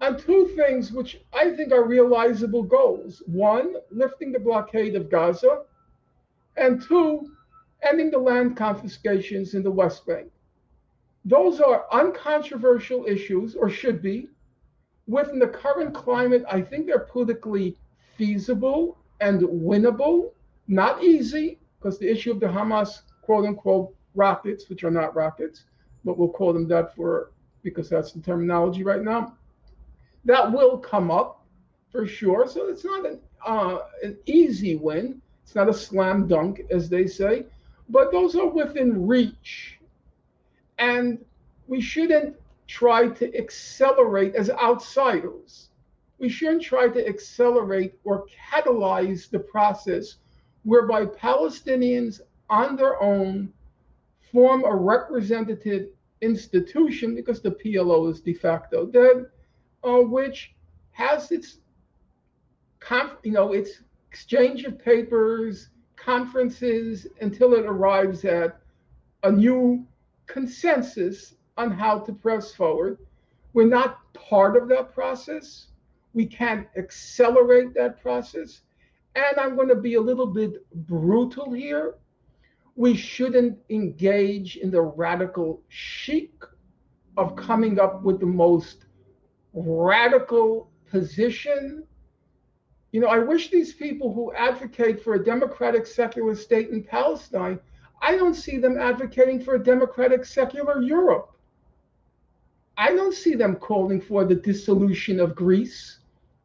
on two things which I think are realizable goals. One, lifting the blockade of Gaza, and two, ending the land confiscations in the West Bank. Those are uncontroversial issues, or should be. Within the current climate, I think they're politically feasible and winnable. Not easy, because the issue of the Hamas quote unquote rockets, which are not rockets, but we'll call them that for because that's the terminology right now that will come up for sure. So it's not an uh, an easy win. It's not a slam dunk, as they say, but those are within reach, and we shouldn't try to accelerate as outsiders. We shouldn't try to accelerate or catalyze the process whereby Palestinians on their own form a representative institution because the PLO is de facto dead uh, which has its, you know, its exchange of papers, conferences, until it arrives at a new consensus on how to press forward. We're not part of that process. We can't accelerate that process. And I'm going to be a little bit brutal here. We shouldn't engage in the radical chic of coming up with the most radical position. You know, I wish these people who advocate for a democratic secular state in Palestine, I don't see them advocating for a democratic secular Europe. I don't see them calling for the dissolution of Greece,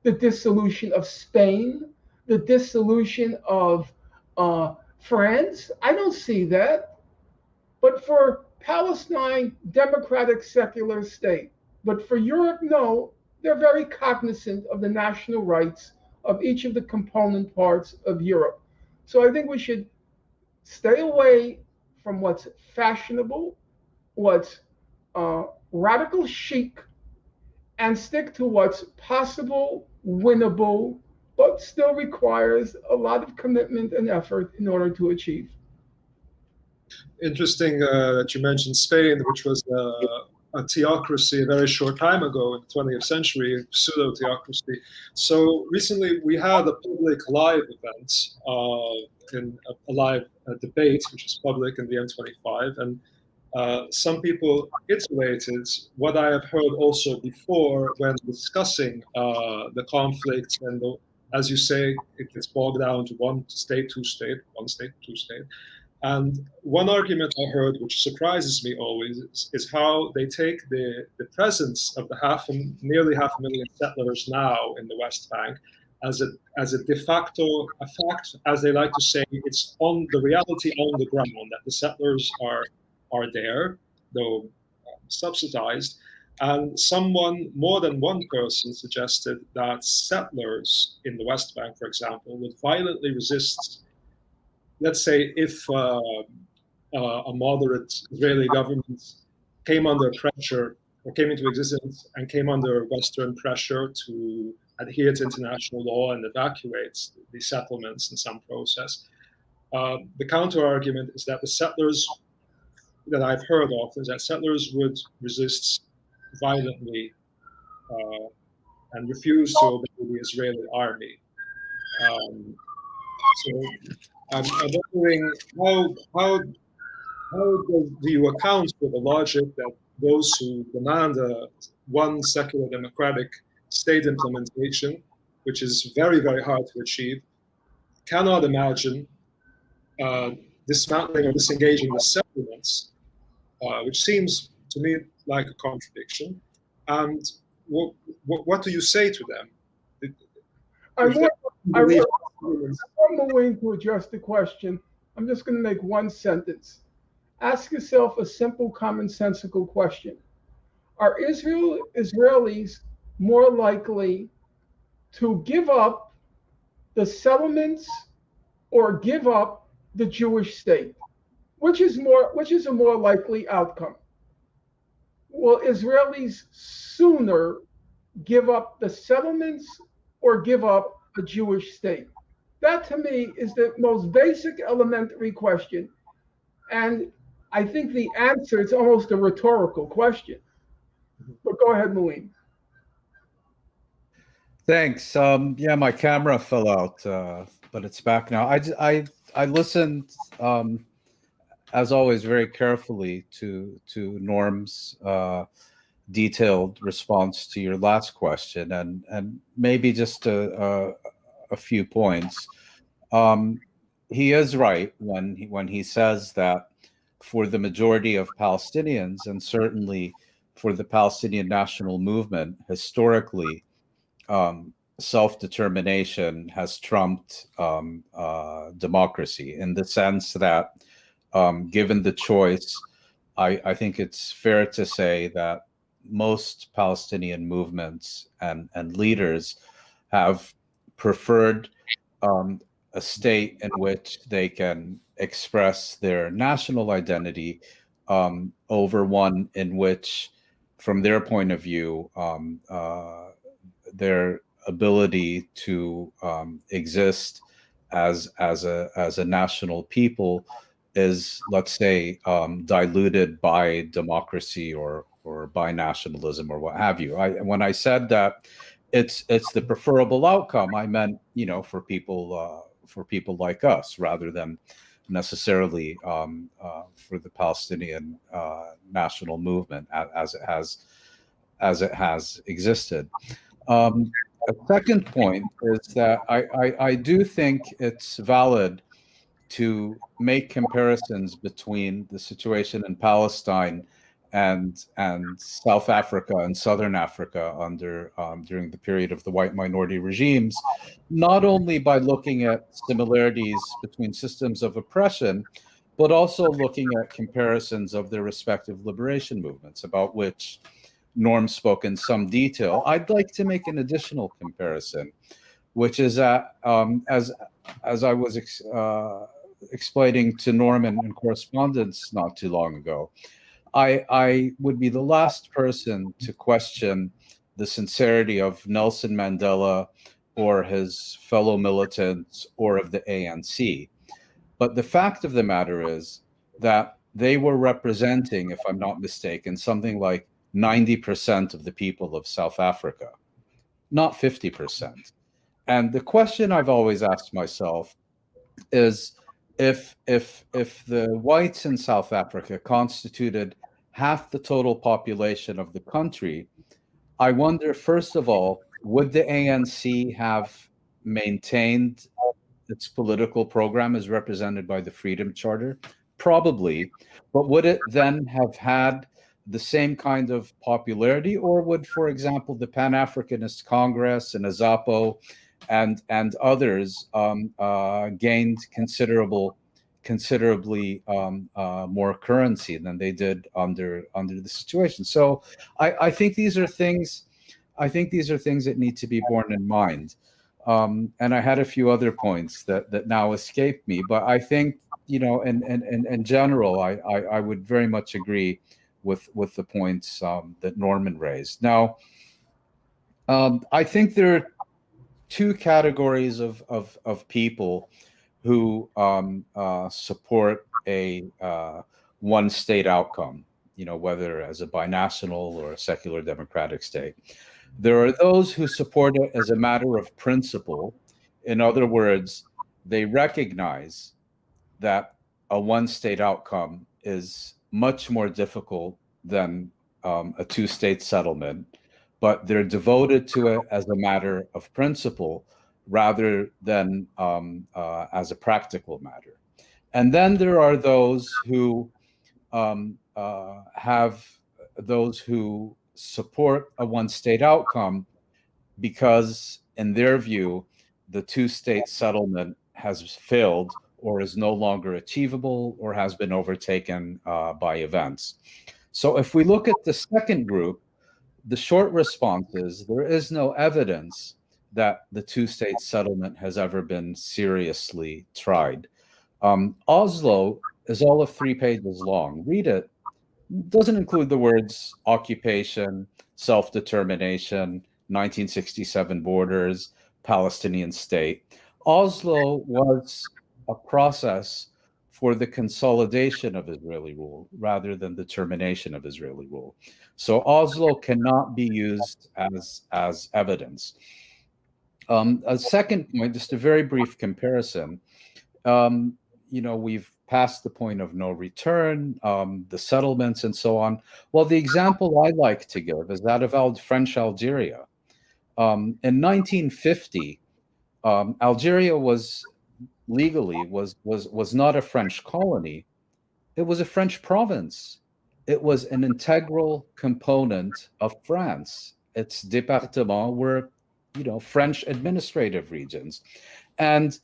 the dissolution of Spain, the dissolution of uh, France. I don't see that. But for Palestine, democratic secular state. But for Europe, no, they're very cognizant of the national rights of each of the component parts of Europe. So I think we should stay away from what's fashionable, what's uh, radical chic, and stick to what's possible, winnable, but still requires a lot of commitment and effort in order to achieve. Interesting uh, that you mentioned Spain, which was uh, a theocracy a very short time ago in the 20th century, pseudo theocracy. So recently we had a public live event, uh, in a, live debate, which is public in the M25, and uh, some people iterated what I have heard also before when discussing uh, the conflict and the, as you say, it gets bogged down to one state, two state, one state, two state. And one argument I heard, which surprises me always, is, is, how they take the, the presence of the half, nearly half a million settlers now in the West Bank as a as a de facto a fact, as they like to say, it's on the reality on the ground that the settlers are are there, though subsidized. And someone, more than one person, suggested that settlers in the West Bank, for example, would violently resist. Let's say if uh, uh, a moderate Israeli government came under pressure or came into existence and came under Western pressure to adhere to international law and evacuate the settlements in some process. Uh, the counter argument is that the settlers that I've heard of is that settlers would resist violently uh, and refuse to obey the Israeli army. Um, so I'm, I'm, wondering how how how do you account for the logic that those who demand a one secular democratic state implementation, which is very very hard to achieve, cannot imagine uh, dismantling or disengaging the settlements uh, which seems to me like a contradiction. And what, what, what do you say to them? I want, I'm Mouin to address the question. I'm just going to make one sentence. Ask yourself a simple, commonsensical question. Are Israel Israelis more likely to give up the settlements or give up the Jewish state? Which is more which is a more likely outcome? Will Israelis sooner give up the settlements or give up a Jewish state? That to me is the most basic elementary question. And I think the answer is almost a rhetorical question. But go ahead, Mouin. Thanks. Um, yeah, my camera fell out, uh, but it's back now. I, I, I listened um, as always, very carefully to to Norm's uh, detailed response to your last question, and and maybe just a a, a few points. Um, he is right when he, when he says that for the majority of Palestinians, and certainly for the Palestinian national movement, historically, um, self-determination has trumped um, uh, democracy in the sense that um, given the choice, I, I, think it's fair to say that most Palestinian movements and, and leaders have preferred um, a state in which they can express their national identity um, over one in which, from their point of view, um, uh, their ability to um, exist as as a as a national people is, let's say, um, diluted by democracy or or by nationalism or what have you. I, when I said that it's it's the preferable outcome, I meant you know for people uh, for people like us rather than necessarily um, uh, for the Palestinian uh, national movement as it has as it has existed. Um, a second point is that I, I, I do think it's valid to make comparisons between the situation in Palestine and and South Africa and Southern Africa under um, during the period of the white minority regimes, not only by looking at similarities between systems of oppression, but also looking at comparisons of their respective liberation movements, about which Norm spoke in some detail. I'd like to make an additional comparison, which is that um, as as I was ex uh, explaining to Norm in, correspondence not too long ago, I, I would be the last person to question the sincerity of Nelson Mandela or his fellow militants or of the ANC. But the fact of the matter is that they were representing, if I'm not mistaken, something like 90% of the people of South Africa, not 50%. And the question I've always asked myself is if if if the whites in South Africa constituted half the total population of the country, I wonder first of all, would the ANC have maintained its political program as represented by the Freedom Charter? Probably, but would it then have had the same kind of popularity, or would, for example, the Pan Africanist Congress and AZAPO and and others um, uh, gained considerable considerably um, uh, more currency than they did under under the situation. So I, I, think these are things I think these are things that need to be borne in mind. Um, and I had a few other points that that now escape me, but I think you know, in in in, in general, I, I, I would very much agree with with the points um, that Norman raised. Now, um, I think there are two categories of, of, of people who um, uh, support a uh, one state outcome, you know, whether as a binational or a secular democratic state. There are those who support it as a matter of principle. In other words, they recognize that a one state outcome is much more difficult than um, a two state settlement but they're devoted to it as a matter of principle rather than um, uh, as a practical matter. And then there are those who um, uh, have those who support a one state outcome because, in their view, the two state settlement has failed or is no longer achievable or has been overtaken uh, by events. So if we look at the second group, the short response is there is no evidence that the two-state settlement has ever been seriously tried. Um, Oslo is all of three pages long. Read it. Doesn't include the words occupation, self-determination, 1967 borders, Palestinian state. Oslo was a process for the consolidation of Israeli rule rather than the termination of Israeli rule. So Oslo cannot be used as, as evidence. Um, a second point, just a very brief comparison. Um, you know, we've passed the point of no return, um, the settlements and so on. Well, the example I like to give is that of French Algeria. Um, in 1950, um, Algeria was legally was was was not a French colony. It was a French province. It was an integral component of France. Its départements were, you know, French administrative regions, and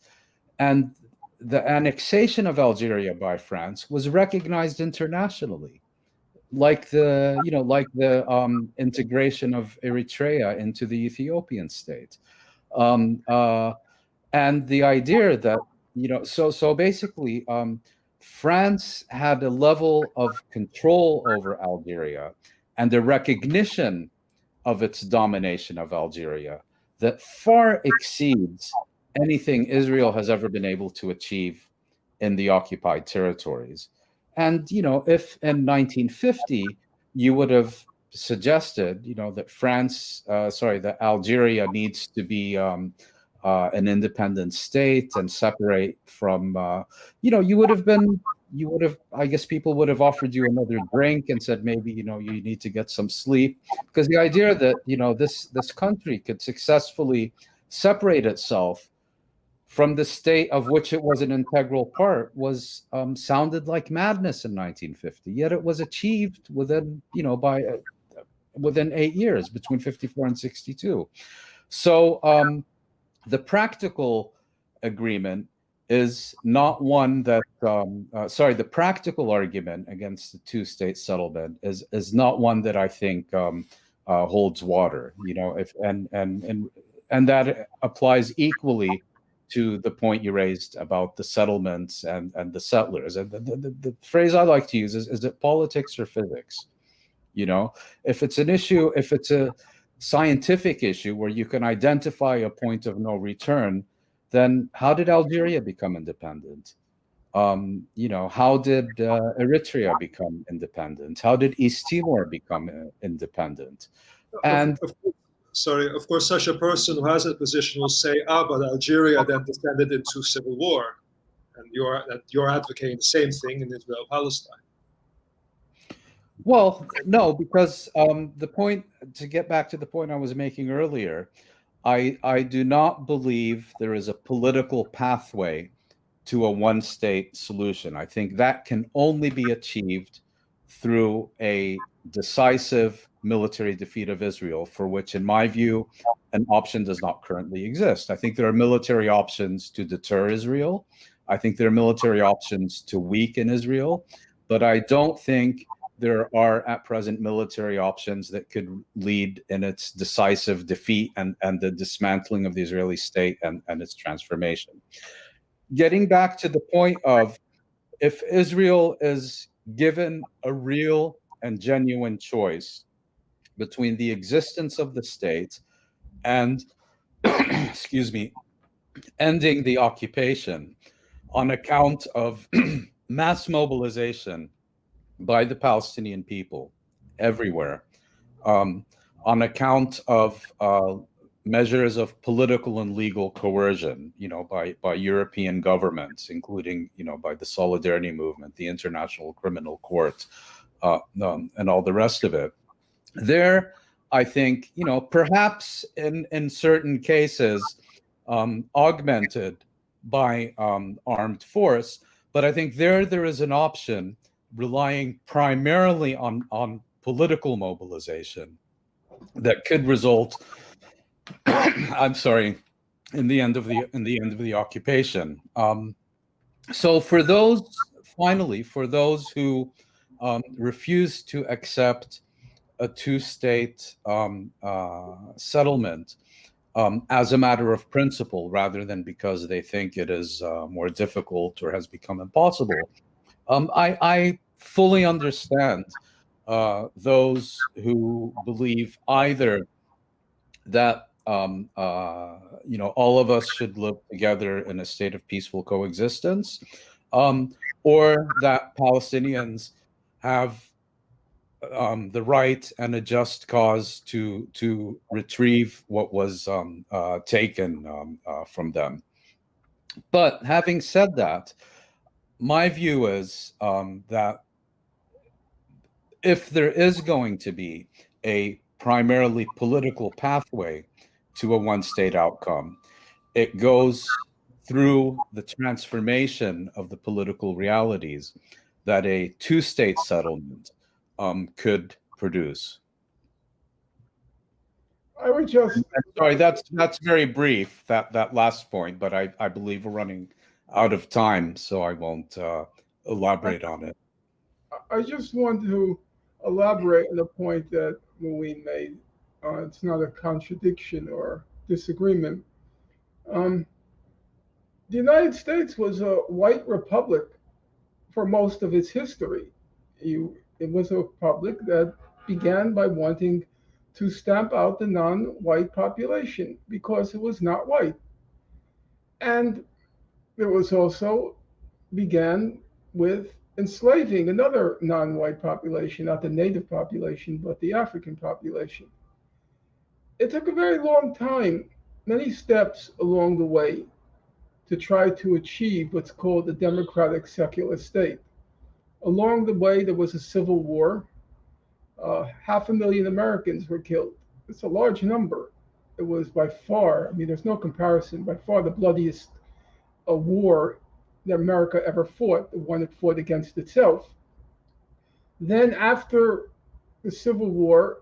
and the annexation of Algeria by France was recognized internationally, like the you know like the um, integration of Eritrea into the Ethiopian state, um, uh, and the idea that you know, so so basically, um, France had a level of control over Algeria and the recognition of its domination of Algeria that far exceeds anything Israel has ever been able to achieve in the occupied territories. And, you know, if in 1950 you would have suggested, you know, that France, uh, sorry, that Algeria needs to be um, uh, an independent state and separate from, uh, you know, you would have been, you would have, I guess people would have offered you another drink and said maybe, you know, you need to get some sleep because the idea that, you know, this this country could successfully separate itself from the state of which it was an integral part was um, sounded like madness in 1950. Yet it was achieved within, you know, by uh, within eight years between 54 and 62. So um, the practical agreement is not one that um, uh, sorry the practical argument against the two-state settlement is is not one that I think um, uh, holds water. You know, if and and and and that applies equally to the point you raised about the settlements and and the settlers. And the, the, the phrase I like to use is: is it politics or physics? You know, if it's an issue, if it's a scientific issue where you can identify a point of no return, then how did Algeria become independent? Um, you know, how did uh, Eritrea become independent? How did East Timor become uh, independent? And of, of, sorry, of course, such a person who has a position will say, "Ah, but Algeria then descended into civil war," and you're you're advocating the same thing in Israel Palestine. Well, no, because um, the point to get back to the point I was making earlier, I I do not believe there is a political pathway to a one-state solution. I think that can only be achieved through a decisive military defeat of Israel, for which, in my view, an option does not currently exist. I think there are military options to deter Israel. I think there are military options to weaken Israel, but I don't think there are at present military options that could lead in its decisive defeat and, and the dismantling of the Israeli state and, and its transformation. Getting back to the point of if Israel is given a real and genuine choice between the existence of the state and, excuse me, ending the occupation on account of mass mobilization by the Palestinian people everywhere um, on account of uh, measures of political and legal coercion, you know, by, by European governments, including, you know, by the Solidarity Movement, the International Criminal Court, uh, um, and all the rest of it. There, I think, you know, perhaps in, in certain cases, um, augmented by um, armed force, but I think there there is an option relying primarily on, on political mobilization that could result, I'm sorry, in the end of the in the end of the occupation. Um, so for those, finally, for those who um, refuse to accept a two-state um, uh, settlement um, as a matter of principle, rather than because they think it is uh, more difficult or has become impossible, um, I, I fully understand uh, those who believe either that um, uh, you know all of us should live together in a state of peaceful coexistence, um, or that Palestinians have um, the right and a just cause to to retrieve what was um, uh, taken um, uh, from them. But having said that, my view is um, that if there is going to be a primarily political pathway to a one state outcome, it goes through the transformation of the political realities that a two state settlement um, could produce. I would just sorry that's that's very brief that that last point, but I I believe we're running out of time, so I won't uh, elaborate on it. I just want to elaborate on the point that Mouin made. Uh, it's not a contradiction or disagreement. Um, the United States was a white republic for most of its history. You, it was a republic that began by wanting to stamp out the non-white population because it was not white. And it was also began with enslaving another non-white population, not the native population, but the African population. It took a very long time, many steps along the way, to try to achieve what's called a democratic secular state. Along the way, there was a civil war. Uh, half a million Americans were killed. It's a large number. It was by far, I mean, there's no comparison, by far the bloodiest uh, war that America ever fought, the one it fought against itself. Then, after the Civil War,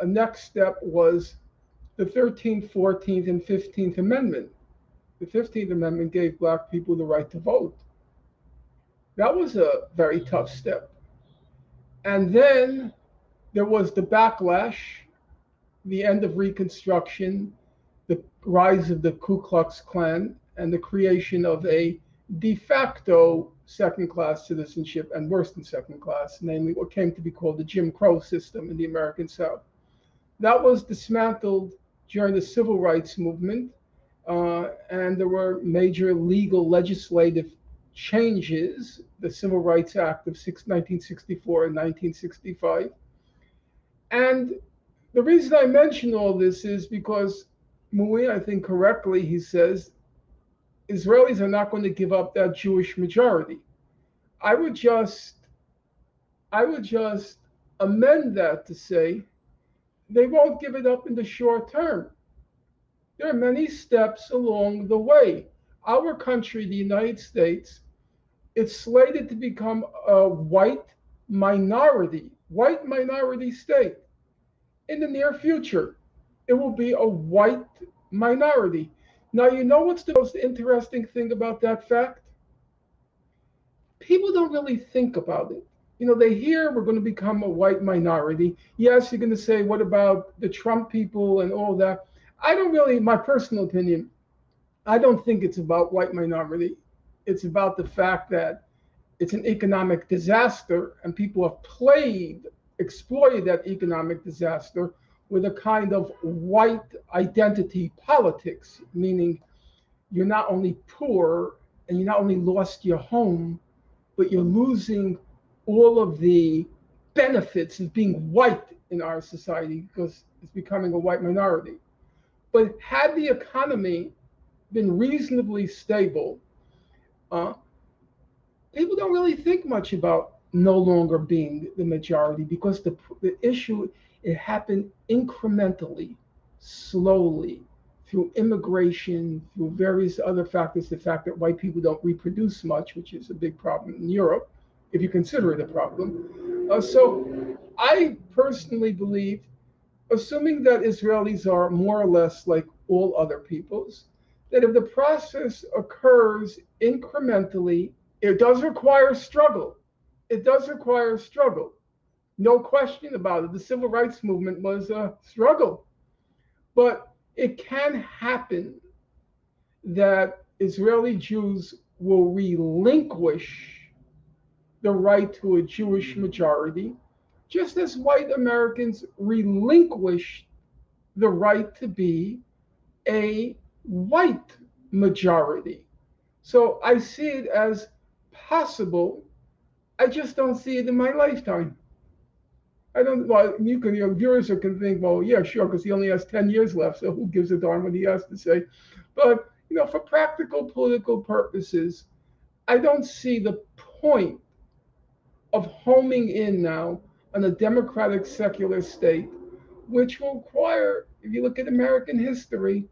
a next step was the 13th, 14th, and 15th Amendment. the 15th Amendment gave black people the right to vote. That was a very tough step. And then there was the backlash, the end of Reconstruction, the rise of the Ku Klux Klan, and the creation of a de facto second class citizenship and worse than second class, namely what came to be called the Jim Crow system in the American South. That was dismantled during the civil rights movement, uh, and there were major legal legislative changes, the Civil Rights Act of 1964 and 1965. And the reason I mention all this is because Mouin, I think correctly, he says Israelis are not going to give up that Jewish majority. I would just, I would just amend that to say they won't give it up in the short term. There are many steps along the way. Our country, the United States, it's slated to become a white minority, white minority state. In the near future, it will be a white minority. Now, you know what's the most interesting thing about that fact? People don't really think about it. You know, they hear we're going to become a white minority. Yes, you're going to say, what about the Trump people and all that? I don't really, my personal opinion, I don't think it's about white minority. It's about the fact that it's an economic disaster and people have played, exploited that economic disaster with a kind of white identity politics, meaning you're not only poor and you not only lost your home, but you're losing all of the benefits of being white in our society because it's becoming a white minority. But had the economy been reasonably stable, uh, people don't really think much about no longer being the majority because the, the issue it happened incrementally, slowly, through immigration, through various other factors. The fact that white people don't reproduce much, which is a big problem in Europe, if you consider it a problem. Uh, so I personally believe, assuming that Israelis are more or less like all other peoples, that if the process occurs incrementally, it does require struggle. It does require struggle. No question about it. The civil rights movement was a struggle. But it can happen that Israeli Jews will relinquish the right to a Jewish majority, just as white Americans relinquish the right to be a white majority. So I see it as possible. I just don't see it in my lifetime. I don't. Well, you can. Your viewers can think, well, yeah, sure, because he only has ten years left, so who gives a darn what he has to say? But you know, for practical political purposes, I don't see the point of homing in now on a democratic secular state, which will require, if you look at American history,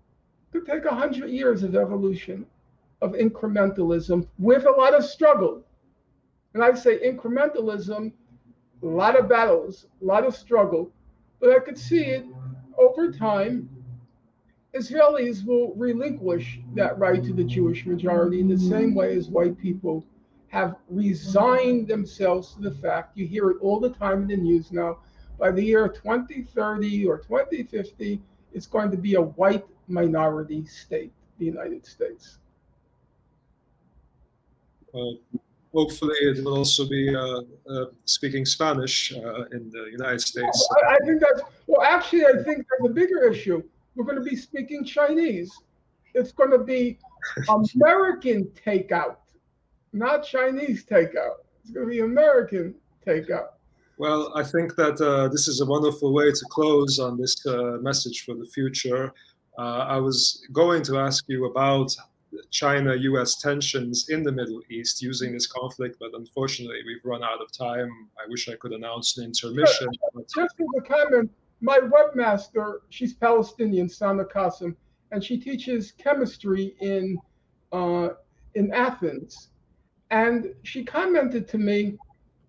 to take hundred years of evolution, of incrementalism with a lot of struggle. And I say incrementalism a lot of battles, a lot of struggle, but I could see it over time. Israelis will relinquish that right to the Jewish majority in the same way as white people have resigned themselves to the fact, you hear it all the time in the news now, by the year 2030 or 2050, it's going to be a white minority state, the United States. Uh, hopefully it will also be uh, uh, speaking Spanish uh, in the United States. I, I, think that's well. Actually, I think there's a bigger issue. We're going to be speaking Chinese. It's going to be American takeout, not Chinese takeout. It's going to be American takeout. Well, I think that uh, this is a wonderful way to close on this uh, message for the future. Uh, I was going to ask you about China US tensions in the Middle East using this conflict, but unfortunately, we've run out of time. I wish I could announce an intermission. Just, just as a comment, my webmaster, she's Palestinian, Sana Qasim, and she teaches chemistry in uh, in Athens. And she commented to me,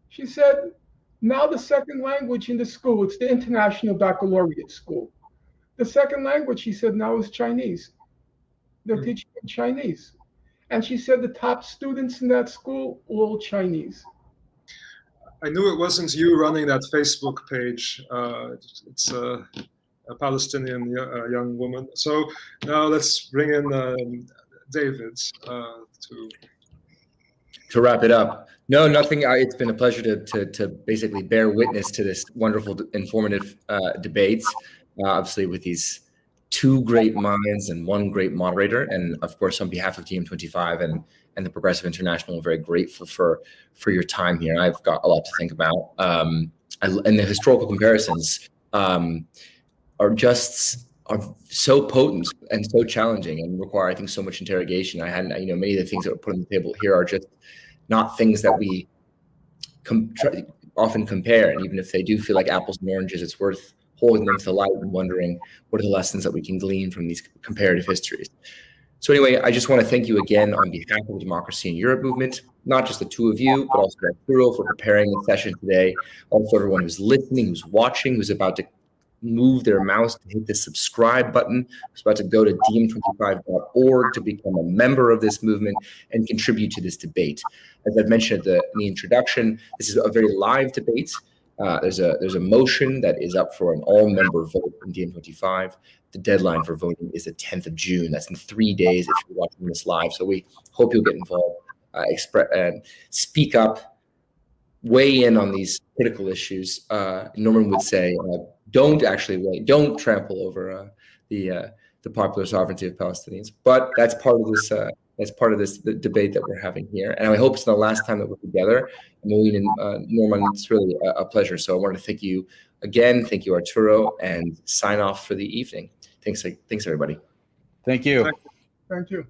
she said, now the second language in the school, it's the International Baccalaureate School. The second language, she said, now is Chinese. They're Mm. teaching in Chinese. And she said the top students in that school, all Chinese. I knew it wasn't you running that Facebook page. Uh, it's a, a Palestinian uh, young woman. So now let's bring in um, David uh, to. to wrap it up no nothing I, it's been a pleasure to, to to basically bear witness to this wonderful informative uh, debate uh, obviously with these two great minds and one great moderator and of course on behalf of DiEM25 and and the progressive international i'm very grateful for for your time here i've got a lot to think about um and the historical comparisons um are just are so potent and so challenging and require i think so much interrogation i hadn't you know many of the things that were put on the table here are just not things that we com- often compare. And even if they do feel like apples and oranges, it's worth holding them to the light and wondering what are the lessons that we can glean from these comparative histories. So anyway, I just want to thank you again on behalf of the Democracy in Europe movement, not just the two of you, but also Arturo for preparing the session today, also everyone who's listening, who's watching, who's about to move their mouse to hit the subscribe button. Who's about to go to diem25.org to become a member of this movement and contribute to this debate. As I've mentioned the, in the introduction, this is a very live debate. Uh, there's a there's a motion that is up for an all-member vote in DiEM25. The deadline for voting is the 10th of June. That's in three days if you're watching this live. So we hope you'll get involved, uh, express, uh, speak up, weigh in on these critical issues. Uh, Norman would say, uh, don't actually wait, don't trample over the the popular sovereignty of Palestinians. But that's part of this. That's part of this debate that we're having here, and I hope it's the last time that we're together. Mouin and uh, Norman, it's really a, a, pleasure. So I want to thank you again. Thank you, Arturo, and sign off for the evening. Thanks, thanks everybody. Thank you. Thank Thank you.